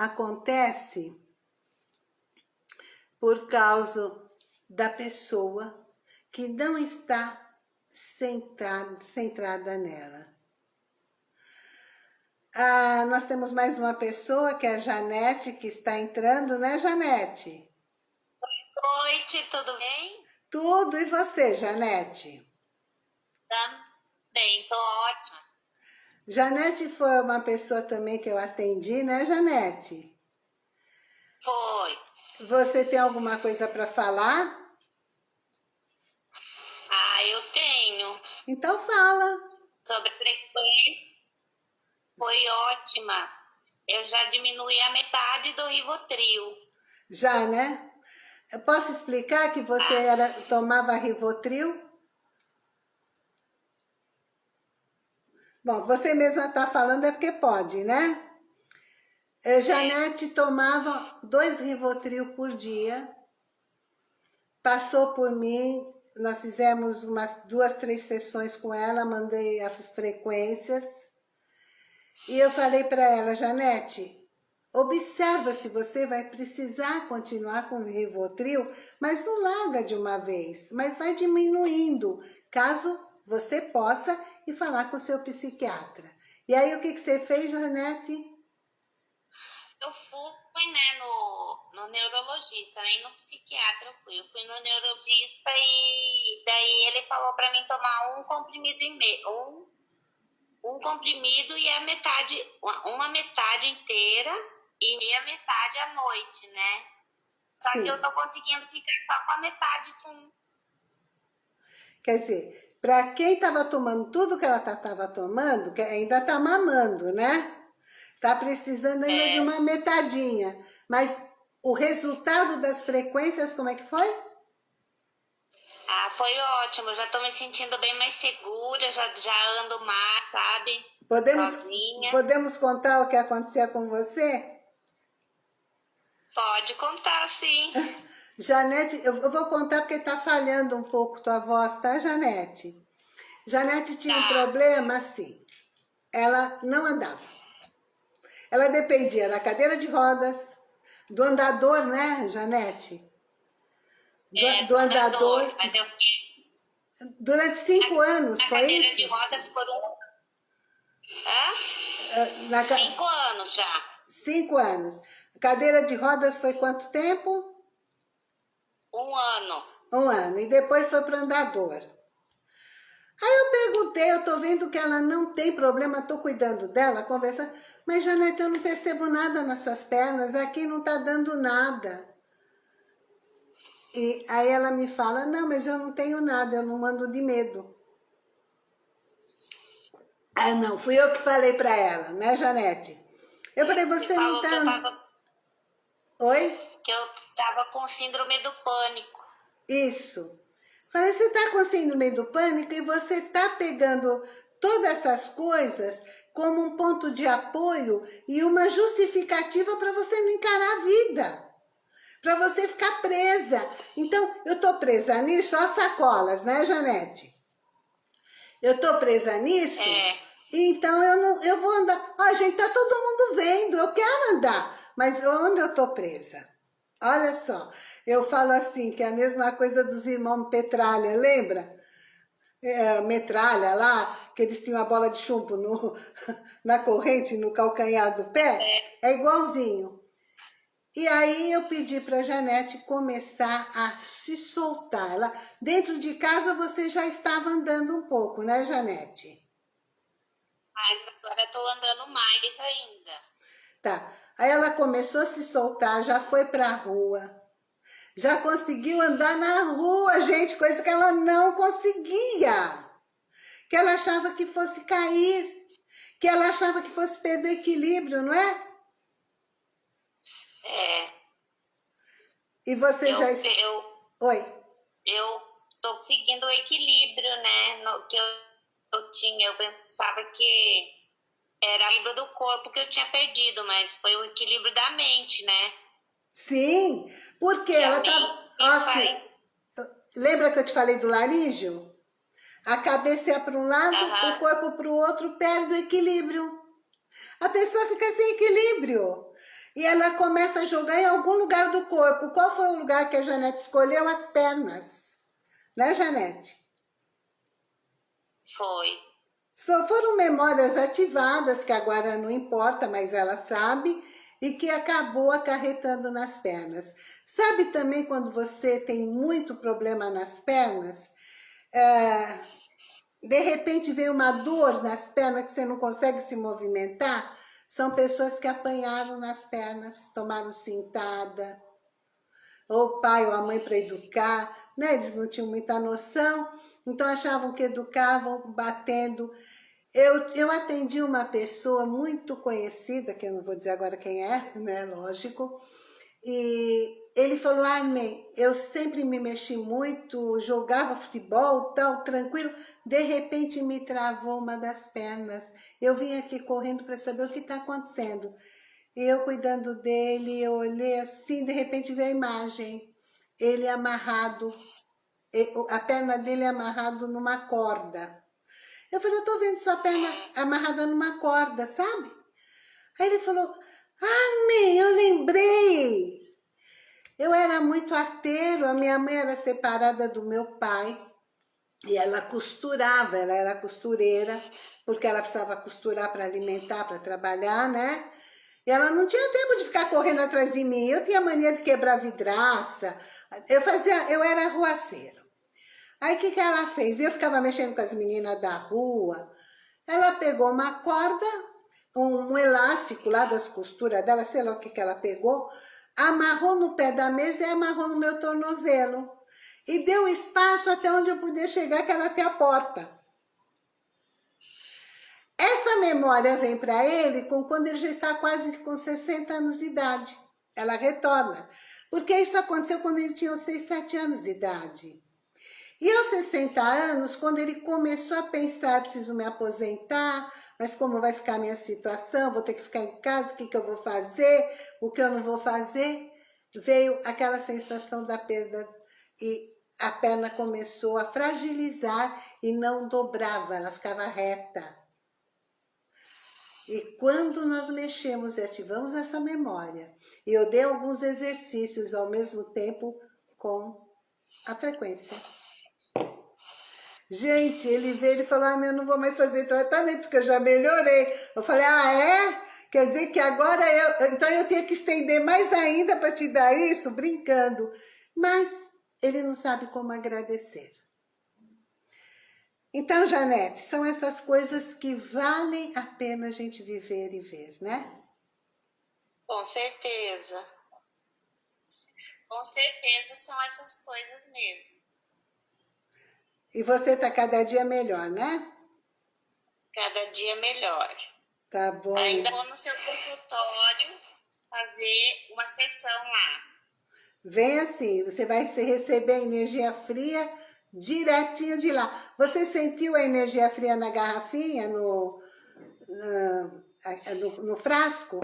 acontece por causa da pessoa que não está centrada, centrada nela. Ah, nós temos mais uma pessoa, que é a Janete, que está entrando, né, Janete? Boa noite, tudo bem? Tudo, e você, Janete? Tá bem, tô ótima. Janete foi uma pessoa também que eu atendi, né, Janete? Foi. Você tem alguma coisa para falar? Ah, eu tenho. Então fala. Sobre frequência. Foi ótima. Eu já diminui a metade do Rivotril. Já, né? Eu posso explicar que você ah. era, tomava Rivotril? Bom, você mesma está falando é porque pode, né? É, Janete tomava dois Rivotril por dia, passou por mim, nós fizemos umas duas, três sessões com ela, mandei as frequências, e eu falei para ela, Janete, observa se você vai precisar continuar com o Rivotril, mas não larga de uma vez, mas vai diminuindo, caso você possa ir falar com o seu psiquiatra. E aí, o que, que você fez, Janete? Eu fui, né, no, no neurologista, nem no psiquiatra eu fui. Eu fui no neurologista e daí ele falou para mim tomar um comprimido e meio, um, um comprimido e a metade, uma, uma metade inteira e meia metade à noite, né? Só Sim. que eu tô conseguindo ficar só com a metade de um. Quer dizer, para quem estava tomando tudo que ela estava tomando, que ainda está mamando, né? Está precisando ainda é. de uma metadinha. Mas o resultado das frequências, como é que foi? Ah, foi ótimo. Já estou me sentindo bem mais segura, já, já ando mais, sabe? Podemos, podemos contar o que acontecia com você? Pode contar, sim. Janete, eu vou contar porque tá falhando um pouco tua voz, tá, Janete? Janete tinha um tá. problema assim, ela não andava. Ela dependia da cadeira de rodas, do andador, né, Janete? Do, é, do andador. andador. Mas eu... Durante cinco a, anos, a foi cadeira isso? de rodas por um... Hã? Na... Cinco anos já. Cinco anos. Cadeira de rodas foi quanto tempo? Um ano. Um ano. E depois foi para andador. Aí eu perguntei, eu tô vendo que ela não tem problema, tô cuidando dela, conversando. Mas, Janete, eu não percebo nada nas suas pernas, aqui não tá dando nada. E aí ela me fala, não, mas eu não tenho nada, eu não mando de medo. Ah, não, fui eu que falei para ela, né, Janete? Eu falei, você não tá... Oi? Que eu tava com síndrome do pânico. Isso. Falei, você tá com síndrome do pânico e você tá pegando todas essas coisas como um ponto de apoio e uma justificativa para você não encarar a vida. Para você ficar presa. Então, eu tô presa nisso, ó sacolas, né, Janete? Eu tô presa nisso, é. então eu não, eu vou andar. Ó, gente, tá todo mundo vendo, eu quero andar, mas onde eu tô presa? Olha só, eu falo assim, que é a mesma coisa dos irmãos Petralha, lembra? É, metralha lá, que eles tinham a bola de chumbo no, na corrente, no calcanhar do pé, é, é igualzinho. E aí eu pedi para a Janete começar a se soltar. Ela, dentro de casa você já estava andando um pouco, né, Janete? Mas agora estou andando mais ainda. Tá. Aí ela começou a se soltar, já foi para a rua. Já conseguiu andar na rua, gente, coisa que ela não conseguia. Que ela achava que fosse cair. Que ela achava que fosse perder equilíbrio, não é? É. E você eu, já... Eu, Oi. Eu tô seguindo o equilíbrio, né? No, que eu, eu tinha, eu pensava que era o equilíbrio do corpo que eu tinha perdido, mas foi o equilíbrio da mente, né? Sim, porque e ela tá... Okay. Lembra que eu te falei do laríngeo? A cabeça é para um lado, o corpo para o outro, perde o equilíbrio. A pessoa fica sem equilíbrio e ela começa a jogar em algum lugar do corpo. Qual foi o lugar que a Janete escolheu? As pernas. Né, Janete? Foi. Só foram memórias ativadas, que agora não importa, mas ela sabe, e que acabou acarretando nas pernas. Sabe também quando você tem muito problema nas pernas? É, de repente vem uma dor nas pernas que você não consegue se movimentar? São pessoas que apanharam nas pernas, tomaram cintada, ou o pai ou a mãe para educar, né? Eles não tinham muita noção, então achavam que educavam batendo. Eu, eu atendi uma pessoa muito conhecida, que eu não vou dizer agora quem é, né? Lógico, e ele falou, Armin, eu sempre me mexi muito, jogava futebol, tal, tranquilo. De repente me travou uma das pernas. Eu vim aqui correndo para saber o que está acontecendo. Eu cuidando dele, eu olhei assim, de repente veio a imagem. Ele amarrado, a perna dele amarrado numa corda. Eu falei, eu tô vendo sua perna amarrada numa corda, sabe? Aí ele falou, Armin, eu lembrei. Eu era muito arteiro, a minha mãe era separada do meu pai e ela costurava, ela era costureira, porque ela precisava costurar para alimentar, para trabalhar, né? E ela não tinha tempo de ficar correndo atrás de mim, eu tinha mania de quebrar vidraça, eu fazia, eu era ruaceiro. Aí o que, que ela fez? Eu ficava mexendo com as meninas da rua, ela pegou uma corda, um, elástico lá das costuras dela, sei lá o que, que ela pegou, amarrou no pé da mesa e amarrou no meu tornozelo. E deu espaço até onde eu podia chegar, que era até a porta. Essa memória vem para ele com quando ele já está quase com 60 anos de idade. Ela retorna. Porque isso aconteceu quando ele tinha 6, 7 anos de idade. E aos 60 anos, quando ele começou a pensar, preciso me aposentar, mas como vai ficar a minha situação, vou ter que ficar em casa, o que, que eu vou fazer, o que eu não vou fazer, veio aquela sensação da perda e a perna começou a fragilizar e não dobrava, ela ficava reta. E quando nós mexemos e ativamos essa memória, e eu dei alguns exercícios ao mesmo tempo com a frequência. Gente, ele veio e falou, ah, eu não vou mais fazer tratamento, porque eu já melhorei. Eu falei, ah, é? Quer dizer que agora eu... Então eu tenho que estender mais ainda para te dar isso? Brincando. Mas ele não sabe como agradecer. Então, Janete, são essas coisas que valem a pena a gente viver e ver, né? Com certeza. Com certeza são essas coisas mesmo. E você está cada dia melhor, né? Cada dia melhor. Tá bom. Ainda vou no seu consultório fazer uma sessão lá. Vem assim, você vai receber energia fria direitinho de lá. Você sentiu a energia fria na garrafinha, no, no, no frasco?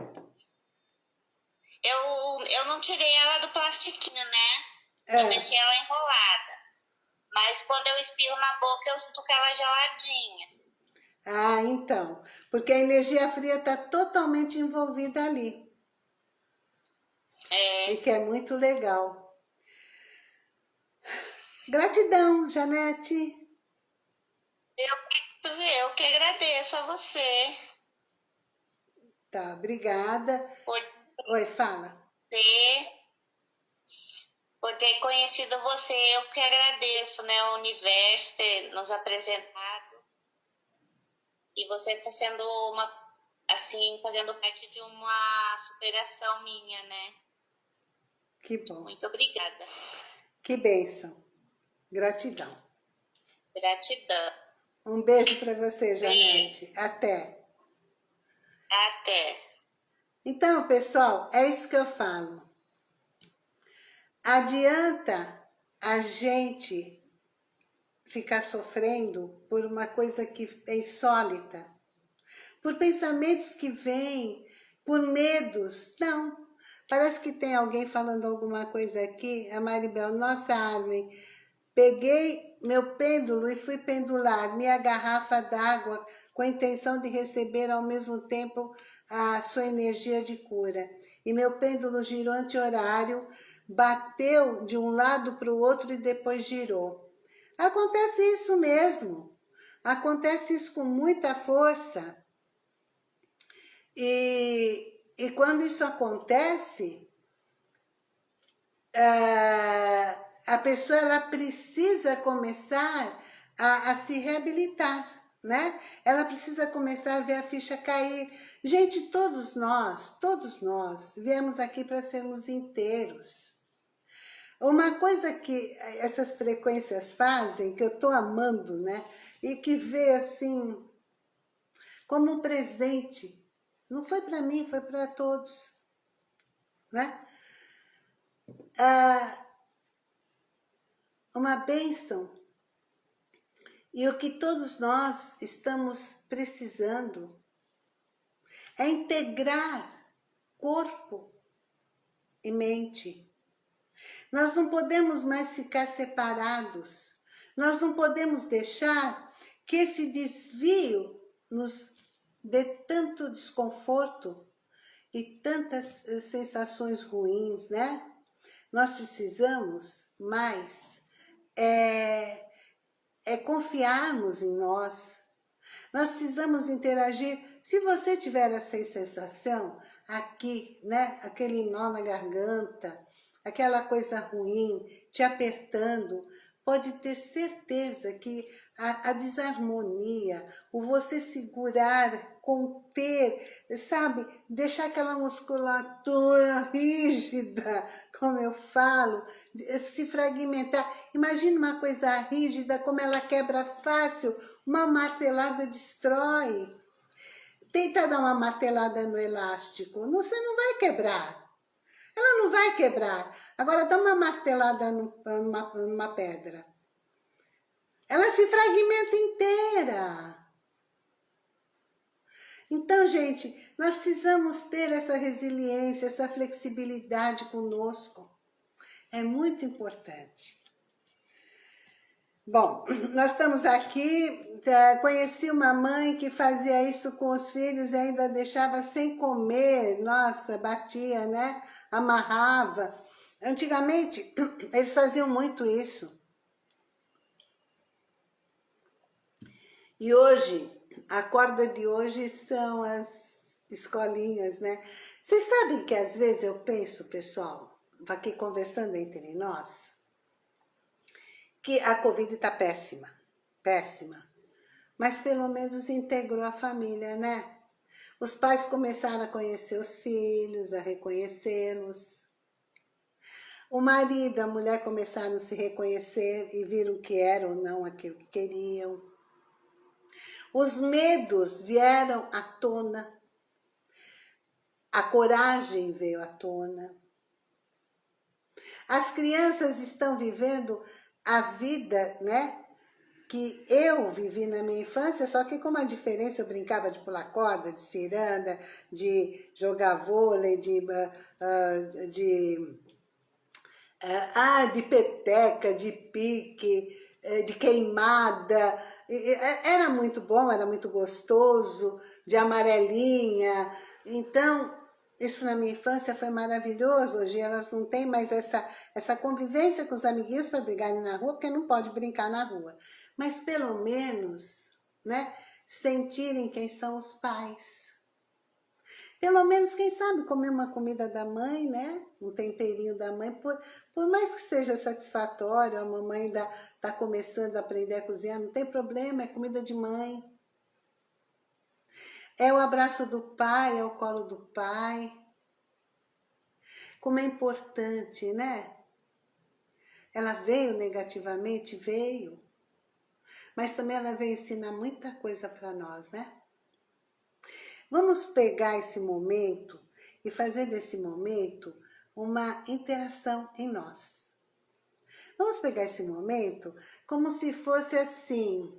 Eu, eu não tirei ela do plastiquinho, né? É. Eu deixei ela enrolada. Mas quando eu espirro na boca, eu sinto que ela é geladinha. Ah, então. Porque a energia fria está totalmente envolvida ali. É. E que é muito legal. Gratidão, Janete. Eu, eu que agradeço a você Tá, obrigada. por Oi, fala. ter, por ter conhecido você. Eu que agradeço, né? O universo ter nos apresentado. E você está sendo uma, assim, fazendo parte de uma superação minha, né? Que bom. Muito obrigada. Que bênção. Gratidão. Gratidão. Um beijo para você, Janete. Até. Até. Então, pessoal, é isso que eu falo. Adianta a gente ficar sofrendo por uma coisa que é insólita, por pensamentos que vêm, por medos. Não. Parece que tem alguém falando alguma coisa aqui. A Maribel, nossa, Armin, peguei meu pêndulo e fui pendular minha garrafa d'água com a intenção de receber ao mesmo tempo a sua energia de cura. E meu pêndulo girou anti-horário, bateu de um lado para o outro e depois girou. Acontece isso mesmo. Acontece isso com muita força. E, e quando isso acontece, ah, a pessoa ela precisa começar a, a se reabilitar né? Ela precisa começar a ver a ficha cair. Gente, todos nós, todos nós, viemos aqui para sermos inteiros. Uma coisa que essas frequências fazem, que eu estou amando, né? E que vê assim, como um presente. Não foi para mim, foi para todos. Né? Ah, uma bênção e o que todos nós estamos precisando é integrar corpo e mente. Nós não podemos mais ficar separados. Nós não podemos deixar que esse desvio nos dê tanto desconforto e tantas eh, sensações ruins, né? Nós precisamos mais é, é confiarmos em nós. Nós precisamos interagir. Se você tiver essa sensação aqui, né, aquele nó na garganta, aquela coisa ruim te apertando, pode ter certeza que a, a, desarmonia, o você segurar, conter, sabe, deixar aquela musculatura rígida, como eu falo, se fragmentar. Imagina uma coisa rígida, como ela quebra fácil, uma martelada destrói. Tenta dar uma martelada no elástico, você não vai quebrar. Ela não vai quebrar. Agora dá uma martelada numa, numa pedra. Ela se fragmenta inteira. Então, gente, nós precisamos ter essa resiliência, essa flexibilidade conosco. É muito importante. Bom, nós estamos aqui, tá, conheci uma mãe que fazia isso com os filhos e ainda deixava sem comer, nossa, batia, né? Amarrava. Antigamente, eles faziam muito isso. E hoje, a corda de hoje são as escolinhas, né? Vocês sabem que às vezes eu penso, pessoal, aqui conversando entre nós, que a Covid está péssima, péssima. Mas pelo menos integrou a família, né? Os pais começaram a conhecer os filhos, a reconhecê-los. O marido e a mulher começaram a se reconhecer e viram que era ou não aquilo que queriam. Os medos vieram à tona. A coragem veio à tona. As crianças estão vivendo a vida, né? Que eu vivi na minha infância, só que com uma diferença, eu brincava de pular corda, de ciranda, de jogar vôlei, de, uh, de, uh, ah, de peteca, de pique, de queimada. Era muito bom, era muito gostoso, de amarelinha. Então, isso na minha infância foi maravilhoso, hoje elas não têm mais essa, essa convivência com os amiguinhos para brigarem na rua, porque não pode brincar na rua. Mas pelo menos, né, sentirem quem são os pais. Pelo menos, quem sabe, comer uma comida da mãe, né? Um temperinho da mãe, por, por mais que seja satisfatório, a mamãe está tá começando a aprender a cozinhar, não tem problema, é comida de mãe. É o abraço do pai, é o colo do pai. Como é importante, né? Ela veio negativamente? Veio. Mas também ela veio ensinar muita coisa para nós, né? Vamos pegar esse momento e fazer desse momento uma interação em nós. Vamos pegar esse momento como se fosse assim,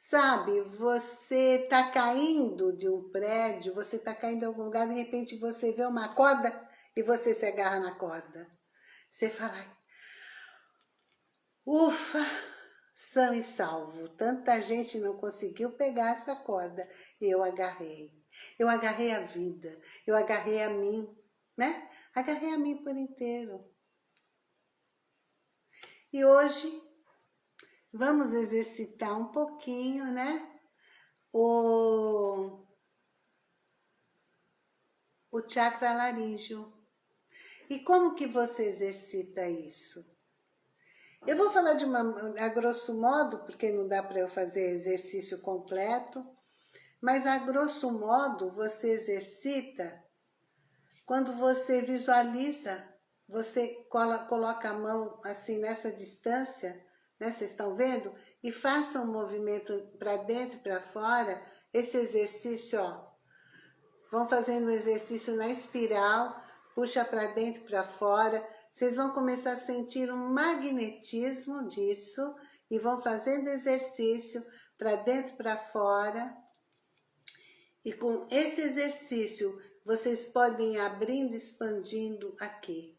Sabe, você tá caindo de um prédio, você tá caindo em algum lugar, de repente você vê uma corda e você se agarra na corda. Você fala, ufa, são e salvo. Tanta gente não conseguiu pegar essa corda e eu agarrei. Eu agarrei a vida, eu agarrei a mim, né? Agarrei a mim por inteiro. E hoje Vamos exercitar um pouquinho, né? O, o chakra laríngeo. E como que você exercita isso? Eu vou falar de uma, a grosso modo, porque não dá para eu fazer exercício completo, mas a grosso modo você exercita quando você visualiza, você coloca a mão assim nessa distância né? Vocês estão vendo? E façam um movimento para dentro e para fora, esse exercício, ó. Vão fazendo um exercício na espiral, puxa para dentro e para fora. Vocês vão começar a sentir um magnetismo disso e vão fazendo exercício para dentro e para fora. E com esse exercício, vocês podem ir abrindo, expandindo aqui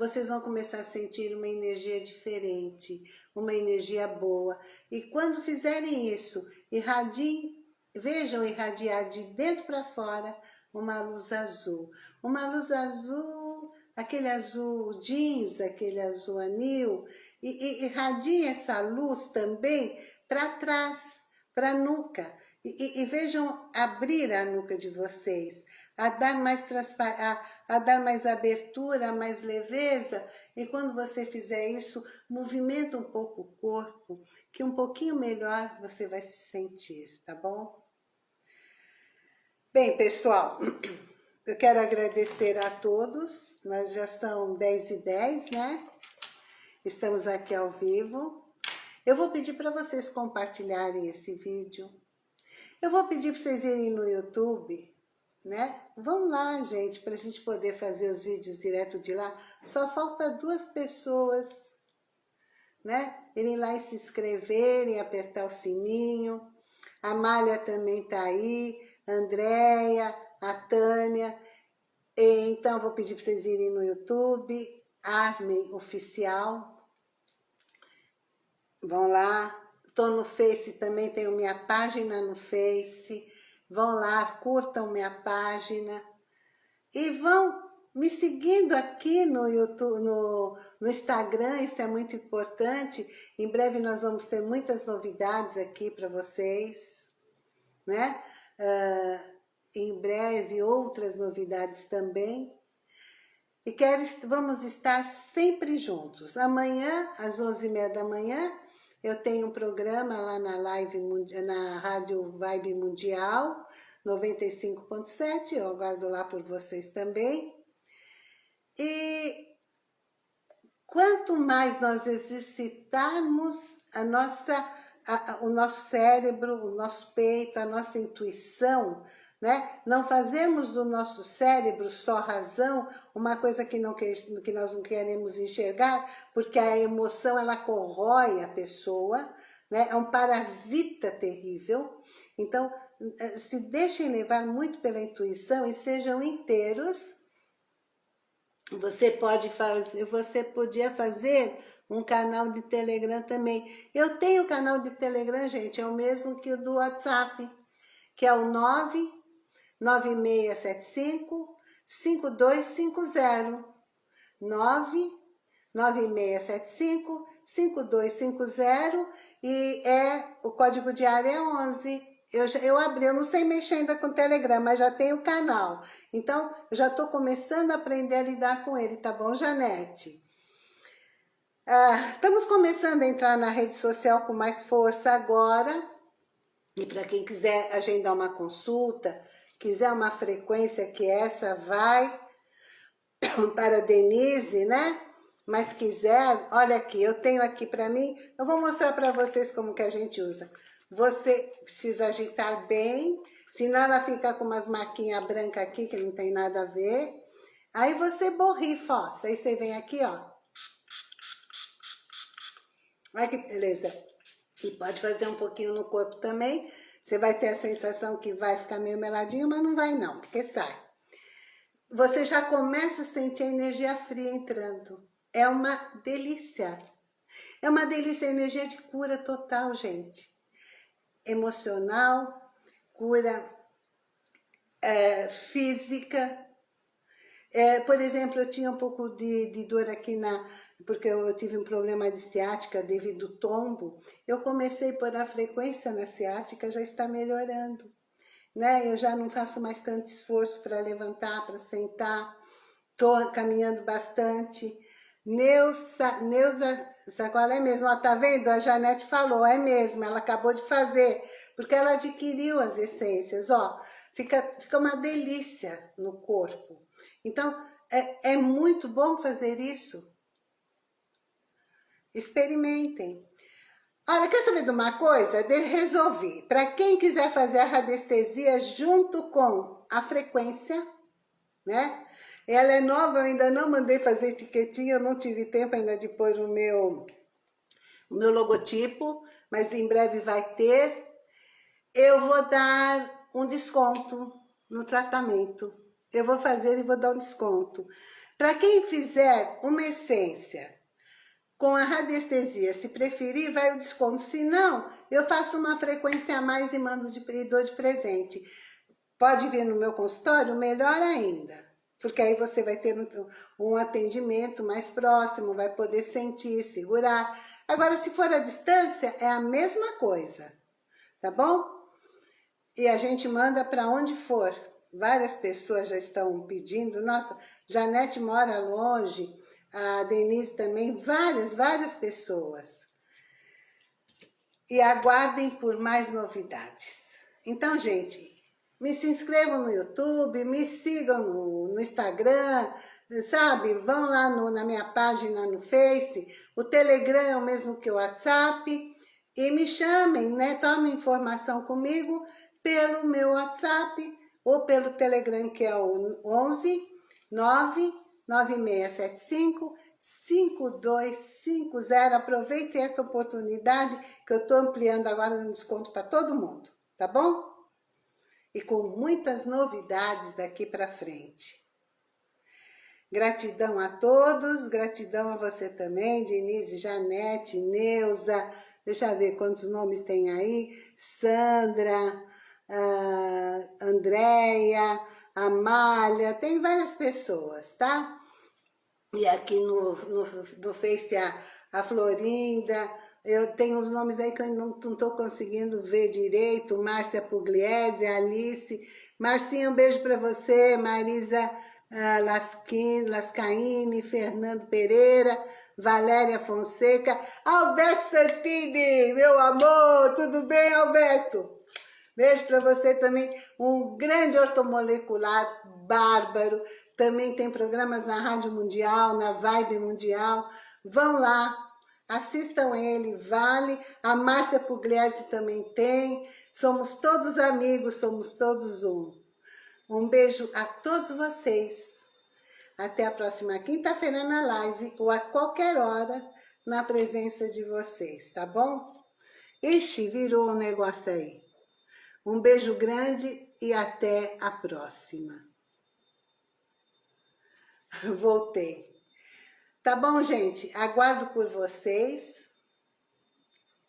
vocês vão começar a sentir uma energia diferente, uma energia boa. E quando fizerem isso, irradiem, vejam irradiar de dentro para fora uma luz azul. Uma luz azul, aquele azul jeans, aquele azul anil, e, e irradiem essa luz também para trás, para a nuca. E, e, vejam abrir a nuca de vocês, a dar mais a, a dar mais abertura, mais leveza. E quando você fizer isso, movimenta um pouco o corpo, que um pouquinho melhor você vai se sentir, tá bom? Bem, pessoal, eu quero agradecer a todos. Nós já são 10 e 10, né? Estamos aqui ao vivo. Eu vou pedir para vocês compartilharem esse vídeo. Eu vou pedir para vocês irem no YouTube né? Vamos lá, gente, para a gente poder fazer os vídeos direto de lá. Só falta duas pessoas, né? Irem lá e se inscreverem, apertar o sininho. A Malha também tá aí, Andréia, a Tânia. E, então, vou pedir para vocês irem no YouTube, Armen Oficial. Vão lá. Tô no Face também, tenho minha página no Face Vão lá, curtam minha página e vão me seguindo aqui no YouTube, no, no Instagram, isso é muito importante. Em breve nós vamos ter muitas novidades aqui para vocês, né? Uh, em breve outras novidades também. E quero, vamos estar sempre juntos. Amanhã, às 11h30 da manhã, eu tenho um programa lá na live, na Rádio Vibe Mundial, 95.7, eu aguardo lá por vocês também. E quanto mais nós exercitarmos a nossa, a, a, o nosso cérebro, o nosso peito, a nossa intuição, né? Não fazemos do nosso cérebro só razão, uma coisa que, não, que, que nós não queremos enxergar, porque a emoção ela corrói a pessoa, né? é um parasita terrível. Então, eh, se deixem levar muito pela intuição e sejam inteiros. Você pode fazer, você podia fazer um canal de Telegram também. Eu tenho canal de Telegram, gente, é o mesmo que o do WhatsApp, que é o 99675 5250. 99675 5250 e é, o código de área é 11. Eu, eu abri, eu não sei mexer ainda com o Telegram, mas já tenho o canal. Então, eu já estou começando a aprender a lidar com ele, tá bom, Janete? Ah, estamos começando a entrar na rede social com mais força agora. E para quem quiser agendar uma consulta, quiser uma frequência que essa vai para Denise, né? Mas quiser, olha aqui, eu tenho aqui para mim, eu vou mostrar para vocês como que a gente usa. Você precisa agitar bem, senão ela fica com umas marquinhas brancas aqui, que não tem nada a ver. Aí você borrifa, ó. Aí você vem aqui, ó. Olha que beleza. E pode fazer um pouquinho no corpo também. Você vai ter a sensação que vai ficar meio meladinho, mas não vai não, porque sai. Você já começa a sentir a energia fria entrando. É uma delícia. É uma delícia, energia de cura total, gente emocional, cura é, física. É, por exemplo, eu tinha um pouco de, de dor aqui na... Porque eu, eu, tive um problema de ciática devido ao tombo. Eu comecei por a frequência na ciática, já está melhorando. Né? Eu já não faço mais tanto esforço para levantar, para sentar. Estou caminhando bastante. Neuza, Neuza Sacola é mesmo, ó, tá vendo? A Janete falou, é mesmo, ela acabou de fazer, porque ela adquiriu as essências, ó. Fica, fica uma delícia no corpo. Então, é, é muito bom fazer isso. Experimentem. Olha, quer saber de uma coisa? De resolvi. Para quem quiser fazer a radiestesia junto com a frequência, né? Ela é nova, eu ainda não mandei fazer etiquetinha, eu não tive tempo ainda de pôr o meu, o meu logotipo, mas em breve vai ter. Eu vou dar um desconto no tratamento. Eu vou fazer e vou dar um desconto. Para quem fizer uma essência com a radiestesia, se preferir, vai o desconto. Se não, eu faço uma frequência a mais e mando de, e dou de presente. Pode vir no meu consultório, melhor ainda porque aí você vai ter um, um atendimento mais próximo, vai poder sentir, segurar. Agora, se for à distância, é a mesma coisa, tá bom? E a gente manda para onde for. Várias pessoas já estão pedindo, nossa, Janete mora longe, a Denise também, várias, várias pessoas. E aguardem por mais novidades. Então, gente, me se inscrevam no YouTube, me sigam no, no Instagram, sabe? Vão lá no, na minha página no Face, o Telegram é o mesmo que o WhatsApp, e me chamem, né? Tomem informação comigo pelo meu WhatsApp ou pelo Telegram, que é o 11 9 9675 5250. Aproveitem essa oportunidade que eu estou ampliando agora no desconto para todo mundo, tá bom? e com muitas novidades daqui para frente. Gratidão a todos, gratidão a você também, Denise, Janete, Neuza, deixa eu ver quantos nomes tem aí, Sandra, uh, Andréia, Amália, tem várias pessoas, tá? E aqui no, no, no Face a, a Florinda, eu tenho os nomes aí que eu não estou conseguindo ver direito, Márcia Pugliese, Alice, Marcinha, um beijo para você, Marisa uh, Lasquin, Lascaine, Fernando Pereira, Valéria Fonseca, Alberto Santini, meu amor, tudo bem, Alberto? Beijo para você também, um grande ortomolecular bárbaro, também tem programas na Rádio Mundial, na Vibe Mundial, Vão lá, assistam ele, vale. A Márcia Pugliese também tem. Somos todos amigos, somos todos um. Um beijo a todos vocês. Até a próxima quinta-feira na live ou a qualquer hora na presença de vocês, tá bom? Ixi, virou um negócio aí. Um beijo grande e até a próxima. Voltei. Tá bom, gente? Aguardo por vocês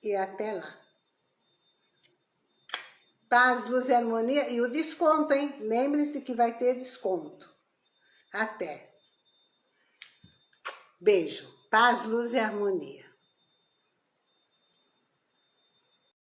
e até lá. Paz, luz e harmonia. E o desconto, hein? Lembre-se que vai ter desconto. Até. Beijo. Paz, luz e harmonia.